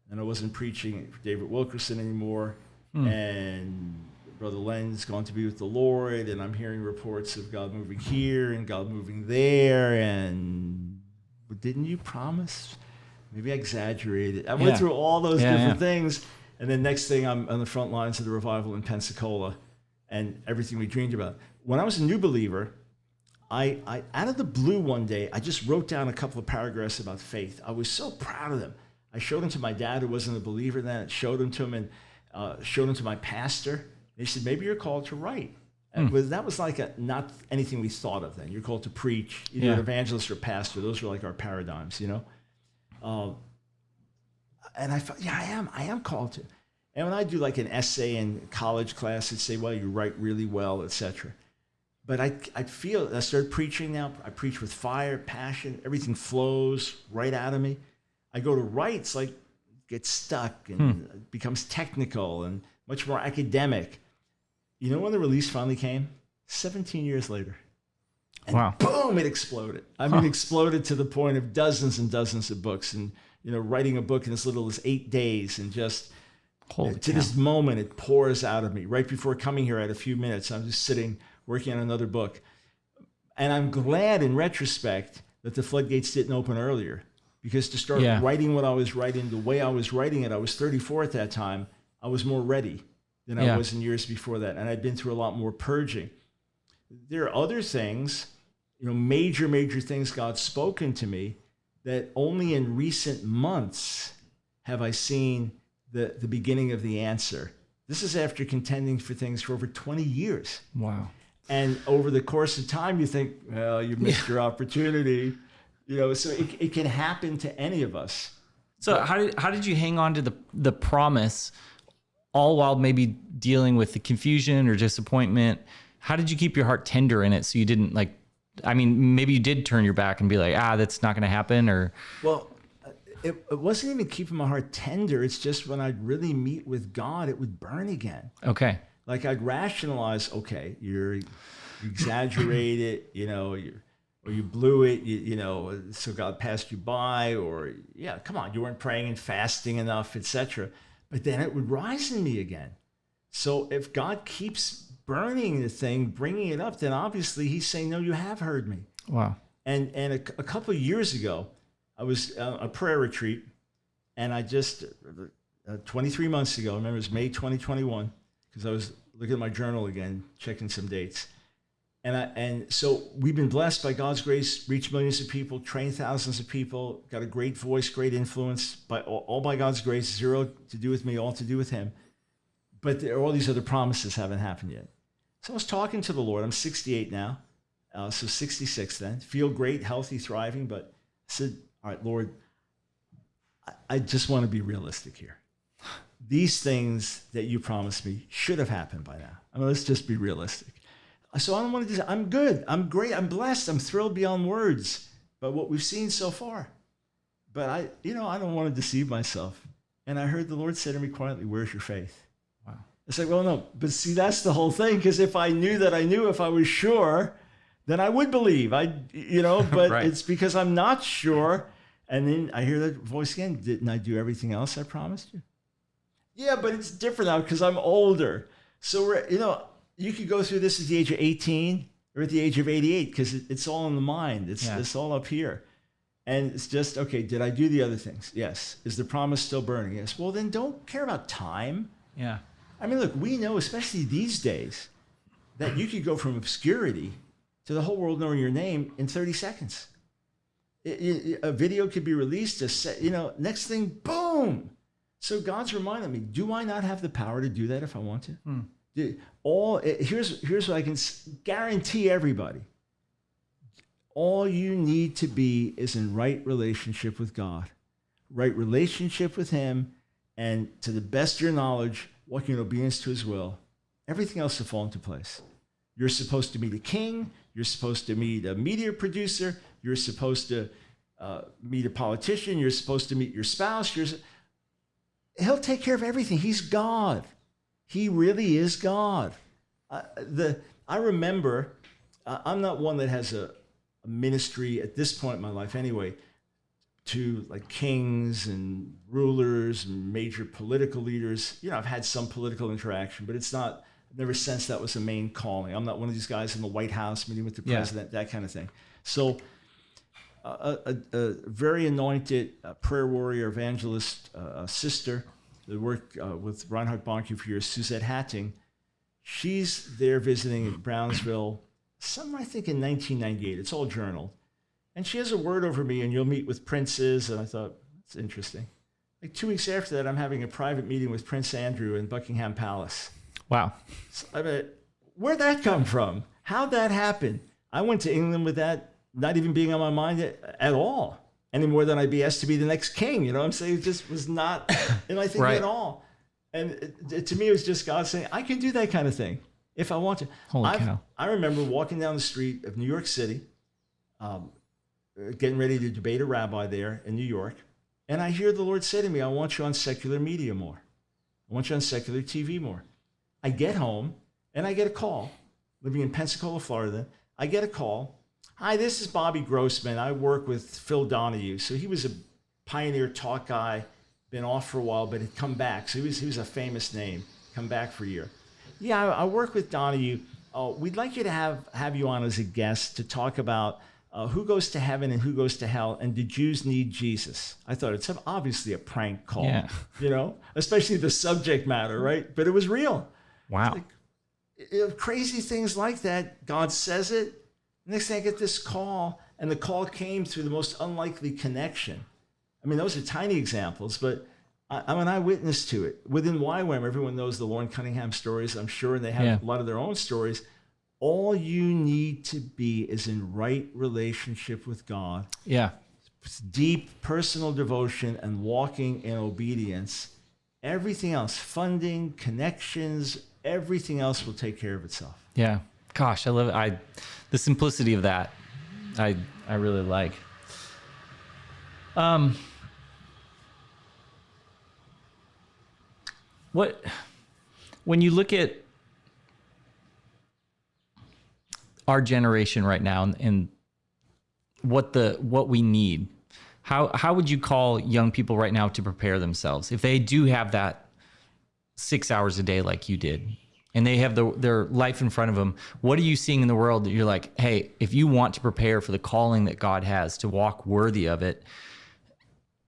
and I wasn't preaching David Wilkerson anymore, hmm. and Brother Len's gone to be with the Lord, and I'm hearing reports of God moving here and God moving there, and but didn't you promise? Maybe I exaggerated. I went through all those Yeah, different yeah. things, and then next thing I'm on the front lines of the revival in Pensacola, and everything we dreamed about. When I was a new believer, I, I out of the blue one day, I just wrote down a couple of paragraphs about faith. I was so proud of them. I showed them to my dad, who wasn't a believer then. Showed them to him and uh, showed them to my pastor. They said, "Maybe you're called to write." And was, that was like a, not anything we thought of then. You're called to preach, either Yeah. an evangelist or pastor. Those were like our paradigms, you know. Um, and I thought, yeah, I am. I am called to. And when I do like an essay in college class, it'd say, well, you write really well, etc. But I, I feel, I started preaching now. I preach with fire, passion. Everything flows right out of me. I go to write, it's like get stuck and hmm. it becomes technical and much more academic. You know when the release finally came? 17 years later Wow. boom, it exploded. I mean, exploded to the point of dozens and dozens of books, and you know, writing a book in as little as eight days, and just Holy to cow. this moment, it pours out of me. Right before coming here, I had a few minutes. I'm just sitting working on another book, and I'm glad, in retrospect, that the floodgates didn't open earlier, because to start Yeah. writing what I was writing, the way I was writing it, I was 34 at that time. I was more ready than Yeah. I was in years before that, and I'd been through a lot more purging there are other things, you know, major, major things God's spoken to me that only in recent months have I seen the, the beginning of the answer. This is after contending for things for over 20 years. Wow. And over the course of time, you think, well, you missed your opportunity. You know, so it, it can happen to any of us. So how did how did you hang on to the the promise, all while maybe dealing with the confusion or disappointment? How did you keep your heart tender in it so you didn't like? I mean, maybe you did turn your back and be like, ah, that's not going to happen, or Well, it, it wasn't even keeping my heart tender. It's just when I'd really meet with God, it would burn again. okay, like I'd rationalize, okay, you're you exaggerate it, you know, you or you blew it, you, you know, so God passed you by, or yeah, come on, you weren't praying and fasting enough, etc. But then it would rise in me again. So if God keeps burning the thing, bringing it up, then obviously He's saying, no, you have heard me. wow, And and a, a couple of years ago, I was uh, a prayer retreat, and I just uh, 23 months ago, I remember it was May 2021, because I was looking at my journal again, checking some dates, and I and so we've been blessed by God's grace, reached millions of people, trained thousands of people, got a great voice, great influence, by all, all by God's grace, zero to do with me, all to do with Him. But there, all these other promises haven't happened yet. So I was talking to the Lord. I'm 68 now. Uh, so 66 then. Feel great, healthy, thriving. But I said, All right, Lord, I, I just want to be realistic here. These things that you promised me should have happened by now. I mean, let's just be realistic. So I don't want to just, I'm good. I'm great. I'm blessed. I'm thrilled beyond words by what we've seen so far. But I, you know, I don't want to deceive myself. And I heard the Lord say to me quietly, Where's your faith? wow, It's like, well, no, but see, that's the whole thing. Because if I knew that I knew, if I was sure, then I would believe. I, you know, but Right. it's because I'm not sure. And then I hear that voice again. Didn't I do everything else I promised you? Yeah, but it's different now because I'm older. So we're, you know, you could go through this at the age of 18 or at the age of 88 because it, it's all in the mind. It's Yeah. it's all up here. And it's just, okay, did I do the other things? Yes. Is the promise still burning? Yes. Well, then don't care about time. yeah, I mean, look, we know, especially these days, that you could go from obscurity to the whole world knowing your name in 30 seconds. It- it- a video could be released, a set, you know, next thing, boom. So God's reminding me, do I not have the power to do that if I want to? Do- All eh, here's here's what I can guarantee everybody. all you need to be is in right relationship with God, right relationship with Him, and to the best of your knowledge, walking in obedience to His will. Everything else will fall into place. You're supposed to meet a king. You're supposed to meet a media producer. You're supposed to uh, meet a politician. You're supposed to meet your spouse. You're, he'll take care of everything. He's God. He really is God. Uh, the I remember. Uh, I'm not one that has a, a ministry at this point in my life, anyway, to like kings and rulers and major political leaders. You know, I've had some political interaction, but it's not. I've never sensed that was a main calling. I'm not one of these guys in the White House meeting with the Yeah. president, that kind of thing. So a, a, a very anointed uh, prayer warrior, evangelist, uh, sister that worked uh, with Reinhard Bonnke for years, Suzette Hattingh. She's there visiting in Brownsville, some I think in 1998. It's all journaled. And she has a word over me, and you'll meet with princes. And I thought, that's interesting. Like two weeks after that, I'm having a private meeting with Prince Andrew in Buckingham Palace. Wow. So, I mean, where'd that come from? How'd that happen? I went to England with that not even being on my mind at, at all, any more than I'd be asked to be the next king. You know what I'm saying? It just was not in my thinking Right. at all. And it, it- to me, it was just God saying, I can do that kind of thing if I want to. Holy I've- cow. I remember walking down the street of New York City, um, getting ready to debate a rabbi there in New York. And I hear the Lord say to me, I want you on secular media more. I want you on secular TV more. I get home and I get a call, living in Pensacola, Florida. I get a call. Hi, this is Bobby Grossman. I work with Phil Donahue. So he was a pioneer talk guy, been off for a while, but had come back. So he was, he was a famous name, come back for a year. Yeah, I, I work with Donahue. Uh, we'd like you to have, have you on as a guest to talk about uh, who goes to heaven and who goes to hell, and do Jews need Jesus? I thought it's obviously a prank call, Yeah. you know, especially the subject matter, right? But it was real Wow. know, crazy things like that. God says it. Next thing I get this call, and the call came through the most unlikely connection. I mean, those are tiny examples, but I, I'm an eyewitness to it. Within YWAM, everyone knows the Loren Cunningham stories, I'm sure, and they have Yeah. a lot of their own stories. All you need to be is in right relationship with God, Yeah. deep personal devotion, and walking in obedience. Everything else, funding, connections, everything else will take care of itself. Yeah. Gosh, I love it. I the simplicity of that. I I really like. Um what when you look at our generation right now and, and what the what we need how how would you call young people right now to prepare themselves if they do have that six hours a day like you did and they have the, their life in front of them what are you seeing in the world that you're like hey if you want to prepare for the calling that god has to walk worthy of it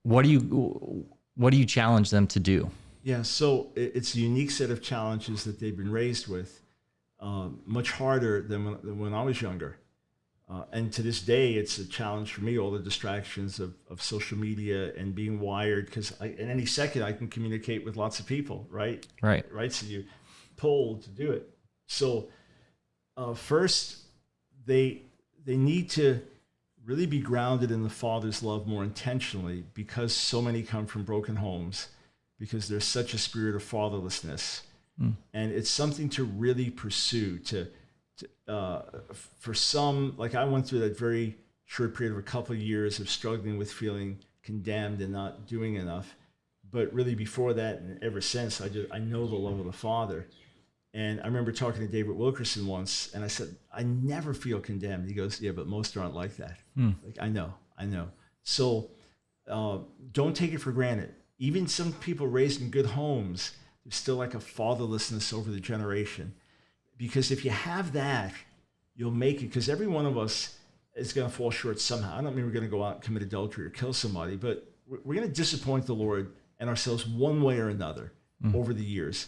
what do you what do you challenge them to do Yeah, so it's a unique set of challenges that they've been raised with, um, much harder than when, than when I was younger. Uh, and to this day, it's a challenge for me, all the distractions of, of social media and being wired, because in any second I can communicate with lots of people, right? right right? So you pulled to do it. So uh, first, they they need to really be grounded in the Father's love more intentionally because so many come from broken homes, because there's such a spirit of fatherlessness, and it's something to really pursue. To, to uh, for some, like I went through that very short period of a couple of years of struggling with feeling condemned and not doing enough but really before that and ever since, I just I know the love of the Father. And I remember talking to David Wilkerson once, and I said, I never feel condemned. He goes, Yeah, but most aren't like that. Like I know, I know. So uh, don't take it for granted. Even some people raised in good homes, there's still like a fatherlessness over the generation. Because if you have that, you'll make it. Because every one of us is going to fall short somehow. I don't mean we're going to go out and commit adultery or kill somebody, but we're we're going to disappoint the Lord and ourselves one way or another over the years.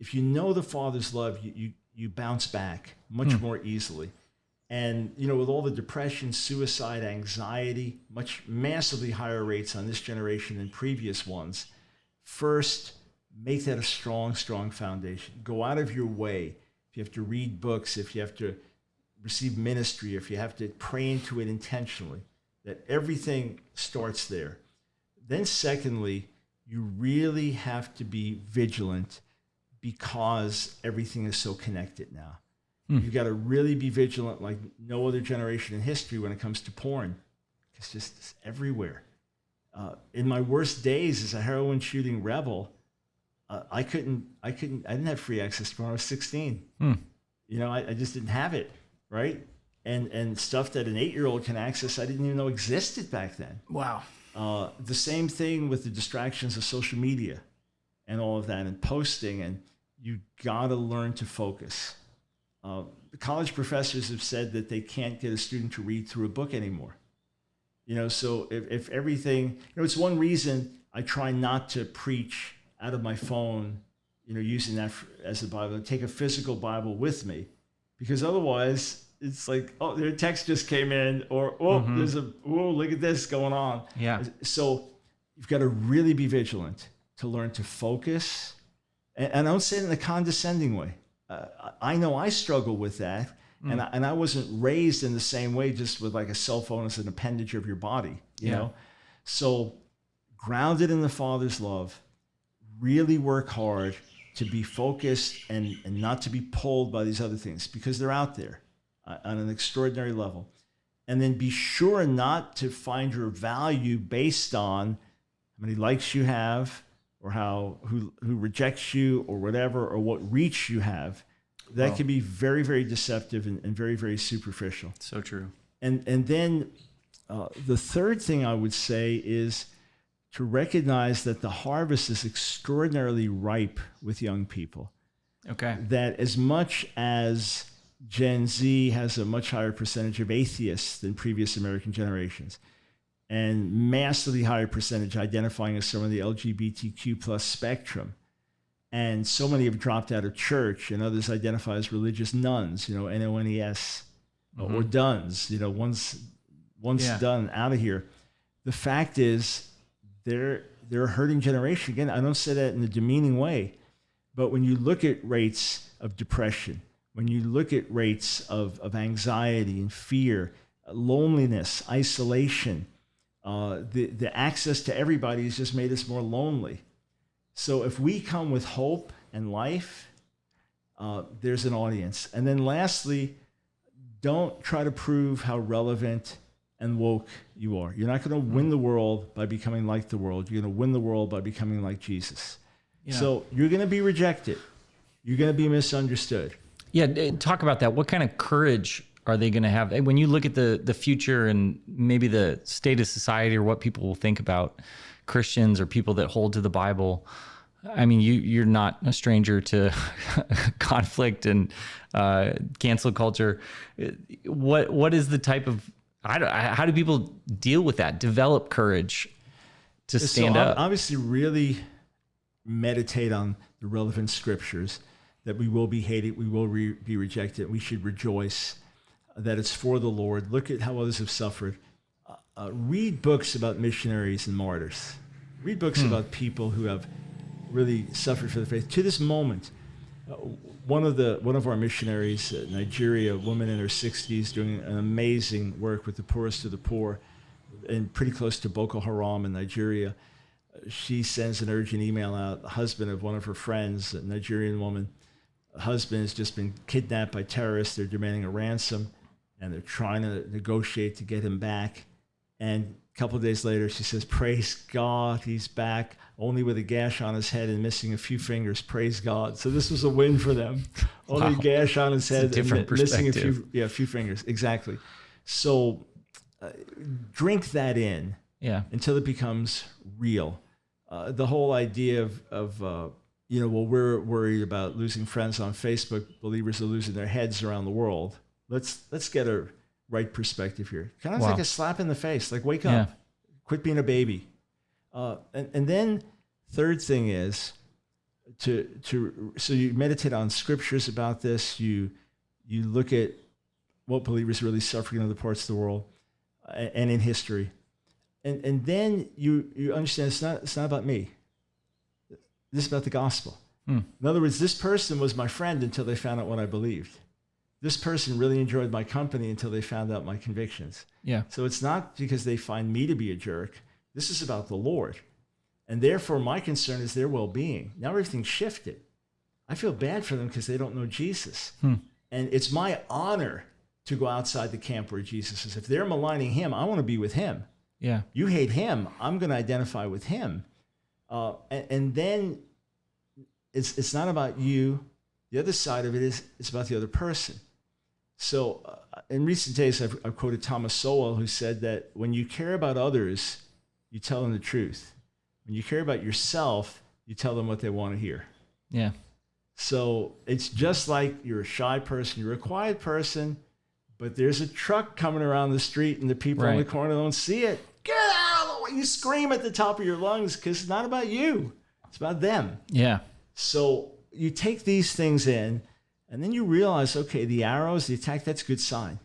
If you know the Father's love, you, you, you bounce back much hmm. more easily. And you know, with all the depression, suicide, anxiety, much massively higher rates on this generation than previous ones, first make that a strong, strong foundation. Go out of your way. If you have to read books, if you have to receive ministry, if you have to pray into it intentionally, that everything starts there. Then, secondly, you really have to be vigilant because everything is so connected now. Hmm. You've got to really be vigilant like no other generation in history when it comes to porn. It's just it's everywhere. Uh, in my worst days as a heroin shooting rebel, uh, I couldn't, I couldn't, I didn't have free access to when I was 16. Hmm. You know, I, I, just didn't have it, right? And and stuff that an eight year old can access, I didn't even know existed back then. Wow. Uh, the same thing with the distractions of social media and all of that and posting, and you got to learn to focus. Uh, college professors have said that they can't get a student to read through a book anymore. You know, so if, if everything, you know, it's one reason I try not to preach out of my phone, you know, using that as a Bible, take a physical Bible with me, because otherwise it's like, oh, their text just came in, or oh, mm-hmm. there's a oh, look at this going on. Yeah. So you've got to really be vigilant to learn to focus, and, and I don't say it in a condescending way. Uh, I know I struggle with that, mm. and I, and I wasn't raised in the same way, just with like a cell phone as an appendage of your body, you yeah. know. So grounded in the Father's love really work hard to be focused and, and not to be pulled by these other things because they're out there uh, on an extraordinary level. And then be sure not to find your value based on how many likes you have or how who who rejects you or whatever or what reach you have. That can be very, very deceptive and, and, very, very superficial. So true. And and then uh, the third thing I would say is to recognize that the harvest is extraordinarily ripe with young people. Okay. That as much as Gen Z has a much higher percentage of atheists than previous American generations, and massively higher percentage identifying as some of the LGBTQ plus spectrum. And so many have dropped out of church, and others identify as religious nones, you know, N O N E S, mm-hmm. or dones, you know, once once yeah. done out of here. The fact is, they're they're a hurting generation. Again, I don't say that in a demeaning way, but when you look at rates of depression, when you look at rates of, of anxiety and fear, loneliness, isolation, uh, the, the access to everybody has just made us more lonely. So if we come with hope and life, uh, there's an audience. And then lastly, don't try to prove how relevant and woke you are. You're not going to win the world by becoming like the world. You're going to win the world by becoming like Jesus. Yeah. So you're going to be rejected. You're going to be misunderstood. Yeah, talk about that. What kind of courage are they going to have when you look at the the future and maybe the state of society or what people will think about Christians or people that hold to the Bible? I mean, you you're not a stranger to conflict and uh, cancel culture. What what is the type of how do people deal with that? Develop courage to stand so, up. Obviously, really meditate on the relevant scriptures that we will be hated, we will re- be rejected. We should rejoice that it's for the Lord. Look at how others have suffered. Uh, uh, read books about missionaries and martyrs. Read books hmm. about people who have really suffered for the faith. To this moment, uh, one of the one of our missionaries, uh, Nigeria, a woman in her 60s, doing an amazing work with the poorest of the poor, and pretty close to Boko Haram in Nigeria. She sends an urgent email out. The husband of one of her friends, a Nigerian woman, husband has just been kidnapped by terrorists. They're demanding a ransom, and they're trying to negotiate to get him back. And a couple days later, she says, "Praise God, he's back." only with a gash on his head and missing a few fingers. Praise God. So this was a win for them. Only wow. a gash on his head, and missing a few, yeah, a few fingers. Exactly. So uh, drink that in, yeah, until it becomes real. Uh, the whole idea of, of uh, you know, well, we're worried about losing friends on Facebook. Believers are losing their heads around the world. Let's let's get a right perspective here. Kind of wow. like a slap in the face. Like, wake up, quit being a baby. Uh, and, and then third thing is to to so you meditate on scriptures about this. You you look at what believers really suffering in other parts of the world and in history, and and then you you understand it's not it's not about me. This is about the gospel. Hmm. In other words, this person was my friend until they found out what I believed. This person really enjoyed my company until they found out my convictions. Yeah. So it's not because they find me to be a jerk. This is about the Lord. And therefore, my concern is their well being. Now everything's shifted. I feel bad for them because they don't know Jesus. Hmm. And it's my honor to go outside the camp where Jesus is. If they're maligning him, I want to be with him. Yeah. You hate him, I'm going to identify with him. Uh, and, and then it's, it's not about you. The other side of it is it's about the other person. So uh, in recent days, I've, I've quoted Thomas Sowell, who said that when you care about others, you tell them the truth. When you care about yourself, you tell them what they want to hear. Yeah. So it's just like you're a shy person, you're a quiet person, but there's a truck coming around the street and the people on the corner don't see it. Get out of the way. You scream at the top of your lungs because it's not about you, it's about them. Yeah. So you take these things in, and then you realize, okay, the arrows, the attack, that's a good sign.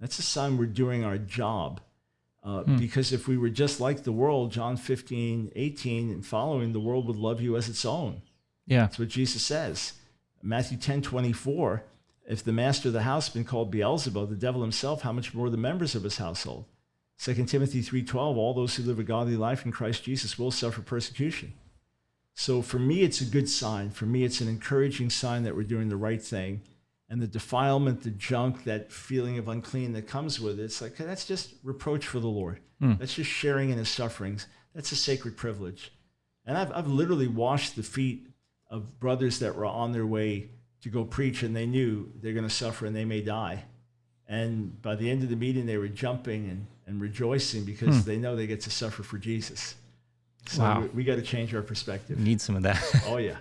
That's a sign we're doing our job. Uh, Because if we were just like the world, John 15, 18, and following, the world would love you as its own. Yeah. That's what Jesus says. Matthew 10, 24, if the master of the house has been called Beelzebub, the devil himself, how much more the members of his household? 2 Timothy 3.12, all those who live a godly life in Christ Jesus will suffer persecution. So for me, it's a good sign. For me, it's an encouraging sign that we're doing the right thing. And the defilement, the junk, that feeling of unclean that comes with it, it's like, that's just reproach for the Lord. Hmm. That's just sharing in his sufferings. That's a sacred privilege. And I've, I've literally washed the feet of brothers that were on their way to go preach and they knew they're going to suffer and they may die. And by the end of the meeting, they were jumping and, and rejoicing because hmm. they know they get to suffer for Jesus. So Wow. we, we got to change our perspective. Need some of that. Oh, yeah.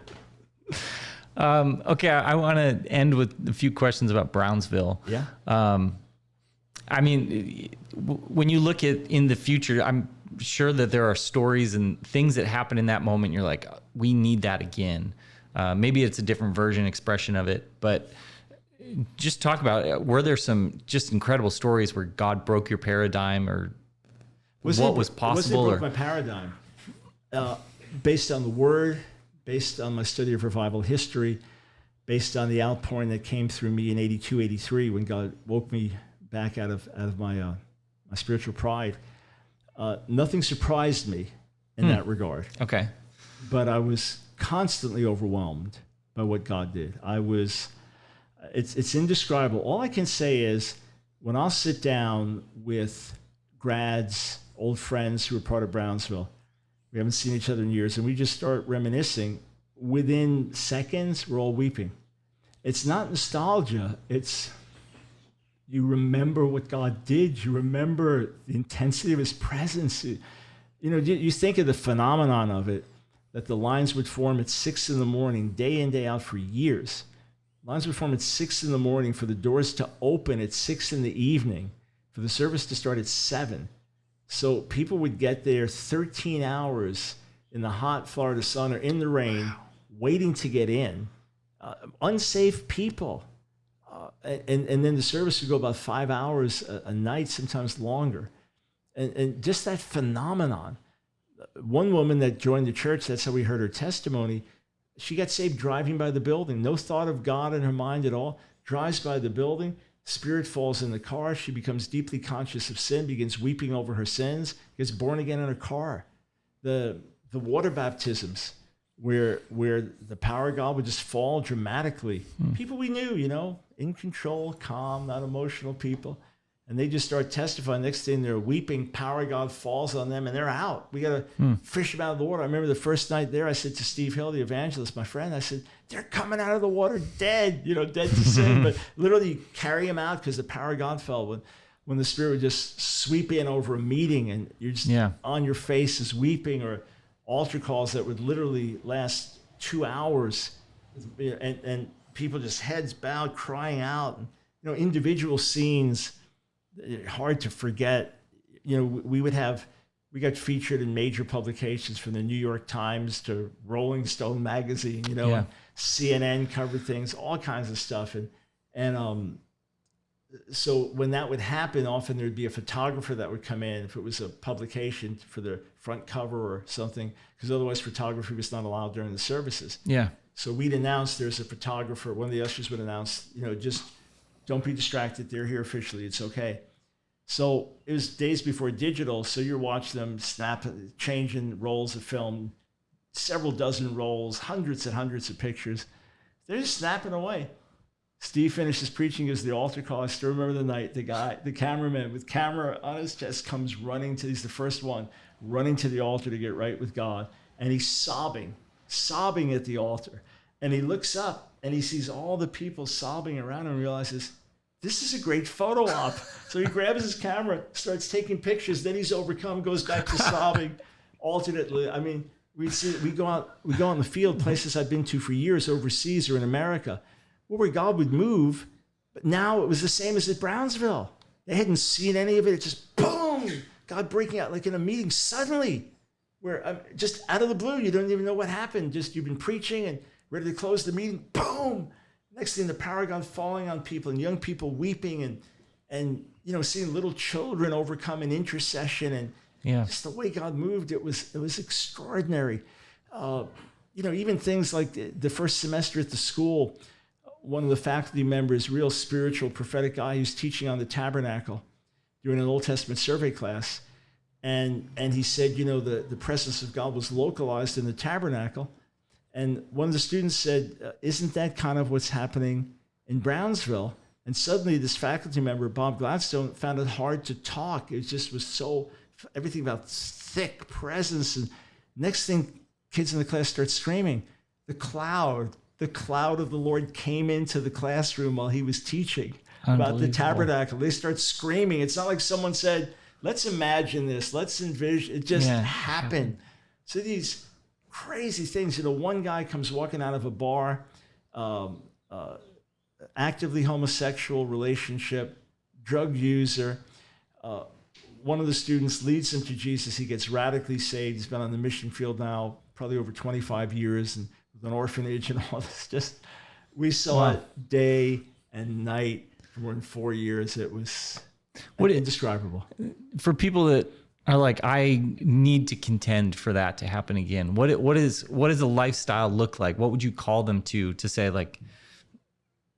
um, okay. I, I want to end with a few questions about Brownsville. Yeah. Um, I mean, when you look at in the future, I'm sure that there are stories and things that happen in that moment. You're like, we need that again. Uh, maybe it's a different version, expression of it, but just talk about it. were there some just incredible stories where God broke your paradigm or what it- was it possible? broke or, my paradigm uh, based on the word, based on my study of revival history, based on the outpouring that came through me in 82, 83 when God woke me back out of, out of my, uh, my spiritual pride. Uh, nothing surprised me in Hmm. that regard, okay. but I was constantly overwhelmed by what God did. I was, it's, it's indescribable. All I can say is when I'll sit down with grads, old friends who are part of Brownsville, we haven't seen each other in years, and we just start reminiscing. Within seconds, we're all weeping. It's not nostalgia. It's you remember what God did. You remember the intensity of His presence. You, know, you think of the phenomenon of it that the lines would form at six in the morning, day in, day out for years. Lines would form at six in the morning for the doors to open at six in the evening, for the service to start at seven. So people would get there 13 hours in the hot Florida sun or in the rain, waiting to get in. Uh, unsafe people. Uh, and, and then the service would go about five hours a, a night, sometimes longer. And, and just that phenomenon. One woman that joined the church, that's how we heard her testimony. She got saved driving by the building, no thought of God in her mind at all. Drives by the building, spirit falls in the car. She becomes deeply conscious of sin, begins weeping over her sins, gets born again in her car. The, the water baptisms, where, where the power of God would just fall dramatically. Hmm. People we knew, you know, in control, calm, not emotional people. And they just start testifying. Next thing they're weeping, power of God falls on them and they're out. We got to hmm. fish them out of the water. I remember the first night there, I said to Steve Hill, the evangelist, my friend, I said, they're coming out of the water dead, you know, dead to sin. but literally you carry them out because the power of God fell. When, when the Spirit would just sweep in over a meeting and you're just Yeah. on your faces weeping or altar calls that would literally last two hours and, and people just heads bowed crying out and, you know individual scenes hard to forget you know we would have we got featured in major publications from the new york times to rolling stone magazine you know Yeah. and cnn covered things all kinds of stuff and and um so when that would happen, often there'd be a photographer that would come in if it was a publication for the front cover or something, because otherwise photography was not allowed during the services. Yeah. So we'd announce there's a photographer. One of the ushers would announce, you know, just Don't be distracted. They're here officially. It's okay. So it was days before digital. So you're watching them snap, changing rolls of film, several dozen rolls, hundreds and hundreds of pictures. They're just snapping away. Steve finishes preaching as the altar call. I still remember the night. The guy, the cameraman with camera on his chest comes running to, he's the first one, running to the altar to get right with God. And he's sobbing, sobbing at the altar. And he looks up and he sees all the people sobbing around and realizes, this is a great photo op. so he grabs his camera, starts taking pictures. Then he's overcome, goes back to sobbing alternately. I mean, we see, we go out, we go on the field, places I've been to for years overseas or in America where God would move, but now it was the same as at Brownsville. They hadn't seen any of it. It just boom, God breaking out like in a meeting suddenly, where um, just out of the blue, you don't even know what happened. Just you've been preaching and ready to close the meeting, boom. Next thing, the God falling on people and young people weeping and and you know seeing little children overcome in intercession and yeah. just the way God moved. It was it was extraordinary. Uh, you know, even things like the, the first semester at the school one of the faculty members, real spiritual, prophetic guy who's teaching on the tabernacle during an Old Testament survey class. And, and he said, you know, the, the presence of God was localized in the tabernacle. And one of the students said, uh, Isn't that kind of what's happening in Brownsville? And suddenly, this faculty member, Bob Gladstone, found it hard to talk. It just was so, everything about thick presence. And next thing, kids in the class start screaming, The cloud, the cloud of the Lord came into the classroom while he was teaching about the tabernacle. They start screaming. It's not like someone said, let's imagine this, let's envision. It just yeah. happened. So these crazy things. You know, one guy comes walking out of a bar, um, uh, actively homosexual relationship, drug user. Uh, one of the students leads him to Jesus. He gets radically saved. He's been on the mission field now probably over 25 years. And with an orphanage and all this. Just we saw wow. it day and night for more than four years. It was what indescribable. For people that are like, I need to contend for that to happen again. What what is what does a lifestyle look like? What would you call them to to say like,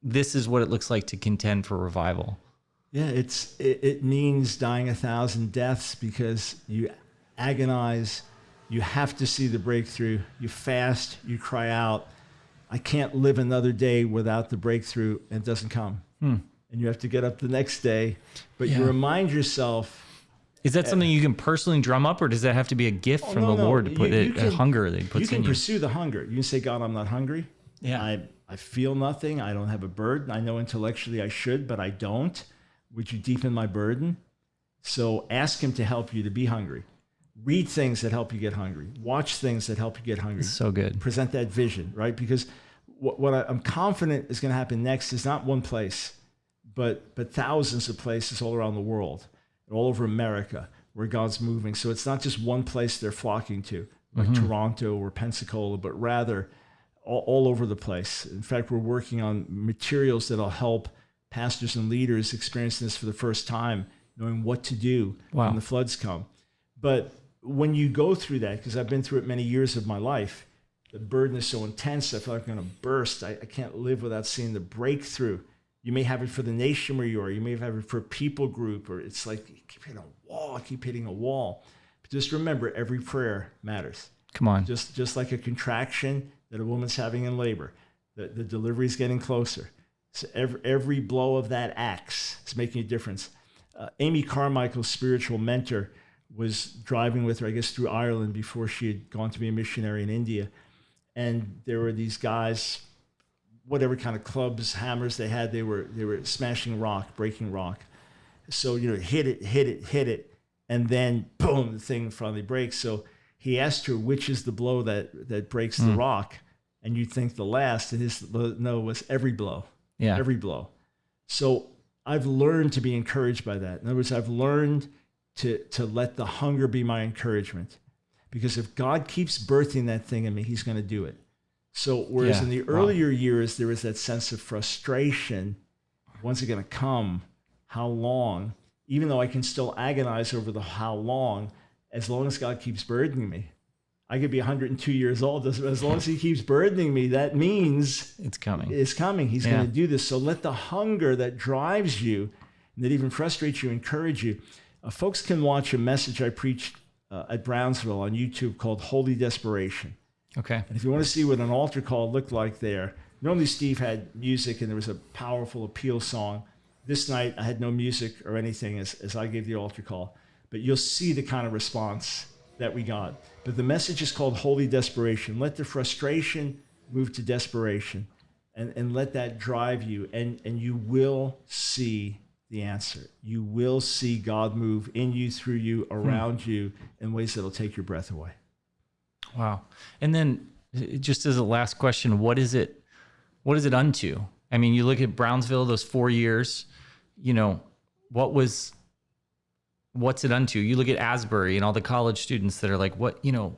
this is what it looks like to contend for revival? Yeah, it's it, it means dying a thousand deaths because you agonize you have to see the breakthrough. You fast, you cry out. I can't live another day without the breakthrough, and it doesn't come. Hmm. And you have to get up the next day. But yeah. you remind yourself. Is that eh. something you can personally drum up, or does that have to be a gift oh, from no, the no. Lord to put you, you it, can, a hunger that He puts in you? You can pursue the hunger. You can say, God, I'm not hungry. Yeah. I, I feel nothing. I don't have a burden. I know intellectually I should, but I don't. Would you deepen my burden? So ask Him to help you to be hungry read things that help you get hungry watch things that help you get hungry so good present that vision right because what, what I, am confident is going to happen next is not one place but but thousands of places all around the world all over america where god's moving so it's not just one place they're flocking to like mm-hmm. toronto or pensacola but rather all, all over the place in fact we're working on materials that'll help pastors and leaders experiencing this for the first time knowing what to do wow. when the floods come but when you go through that, because I've been through it many years of my life, the burden is so intense. I feel like I'm going to burst. I, I can't live without seeing the breakthrough. You may have it for the nation where you are. You may have it for a people group, or it's like you keep hitting a wall. Keep hitting a wall. But just remember, every prayer matters. Come on. Just just like a contraction that a woman's having in labor, the, the delivery is getting closer. So every, every blow of that axe is making a difference. Uh, Amy Carmichael's spiritual mentor was driving with her, I guess, through Ireland before she had gone to be a missionary in India. And there were these guys, whatever kind of clubs, hammers they had, they were they were smashing rock, breaking rock. So you know, hit it, hit it, hit it, and then boom, the thing finally breaks. So he asked her which is the blow that that breaks mm. the hmm. rock, and you'd think the last, and his no was every blow, yeah, every blow. So I've learned to be encouraged by that. In other words, I've learned to, to let the hunger be my encouragement. Because if God keeps birthing that thing in me, he's going to do it. So, whereas yeah. in the earlier wow. years, there was that sense of frustration when's it going to come? How long? Even though I can still agonize over the how long, as long as God keeps burdening me, I could be 102 years old. As, as long as he keeps burdening me, that means It's coming. it's coming. He's Yeah. going to do this. So let the hunger that drives you and that even frustrates you encourage you. Uh, folks can watch a message I preached uh, at Brownsville on YouTube called Holy Desperation. Okay. And if you want to see what an altar call looked like there, normally Steve had music and there was a powerful appeal song. This night I had no music or anything as, as I gave the altar call, but you'll see the kind of response that we got. But the message is called Holy Desperation. Let the frustration move to desperation and, and let that drive you, and, and you will see the answer. You will see God move in you, through you, hmm. around you in ways that'll take your breath away. Wow. And then uh, just as a last question, what is it what is it unto? I mean, you look at Brownsville those 4 years, you know, what was what's it unto? You look at Asbury and all the college students that are like what, you know,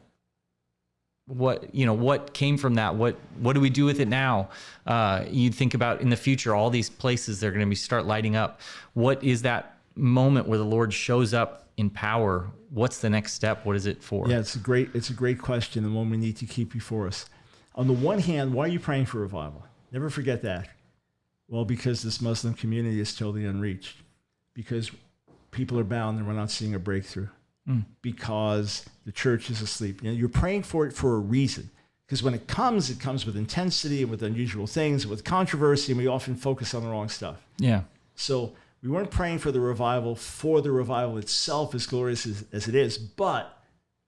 what you know what came from that what what do we do with it now uh you think about in the future all these places they're going to be start lighting up what is that moment where the lord shows up in power what's the next step what is it for Yeah, it's a great it's a great question and one we need to keep before us. On the one hand, why are you praying for revival? Never forget that. Well, because this Muslim community is totally unreached. Because people are bound and we're not seeing a breakthrough. Hmm. Because the church is asleep. You know, you're praying for it for a reason. Because when it comes, it comes with intensity and with unusual things, with controversy, and we often focus on the wrong stuff. yeah So we weren't praying for the revival for the revival itself, as glorious as, as it is, but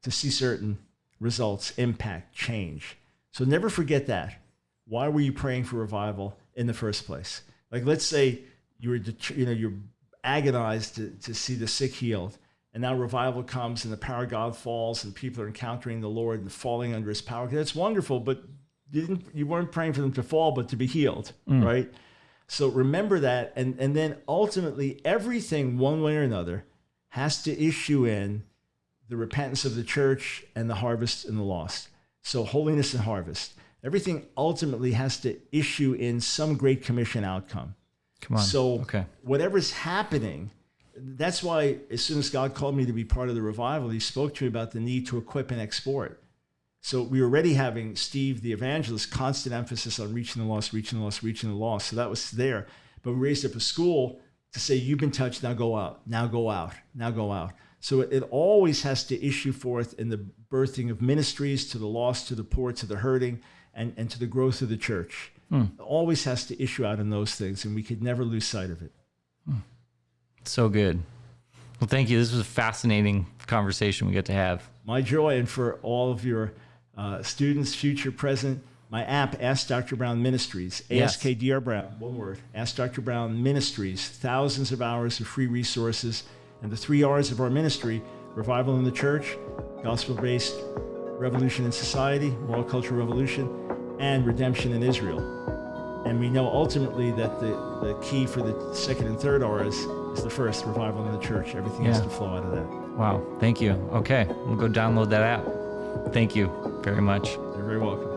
to see certain results, impact, change. So never forget that. Why were you praying for revival in the first place? Like, let's say you were, you know, you're agonized to, to see the sick healed, and now revival comes and the power of God falls, and people are encountering the Lord and falling under His power. That's wonderful, but you didn't, you weren't praying for them to fall, but to be healed, mm. right? So remember that, and and then ultimately everything, one way or another, has to issue in the repentance of the church and the harvest and the lost. So holiness and harvest. Everything ultimately has to issue in some great commission outcome. come on So okay whatever's happening, that's why as soon as God called me to be part of the revival, He spoke to me about the need to equip and export. So we were already having Steve, the evangelist, constant emphasis on reaching the lost, reaching the lost, reaching the lost. So that was there. But we raised up a school to say, "You've been touched, now go out, now go out, now go out." So it, it always has to issue forth in the birthing of ministries to the lost, to the poor, to the hurting, and, and to the growth of the church. Hmm. It always has to issue out in those things, and we could never lose sight of it. Hmm. so good well thank you this was a fascinating conversation we get to have my joy and for all of your uh, students, future, present. My app, Ask Dr. Brown Ministries, Yes. ASKDR Brown, one word, Ask Dr. Brown Ministries, thousands of hours of free resources, and the three R's of our ministry revival in the church, gospel based revolution in society, moral cultural revolution, and redemption in Israel. And we know ultimately that the, the key for the second and third R's is the first, revival in the church. Everything has to flow out of that. wow thank you okay we'll go download that app thank you very much You're very welcome.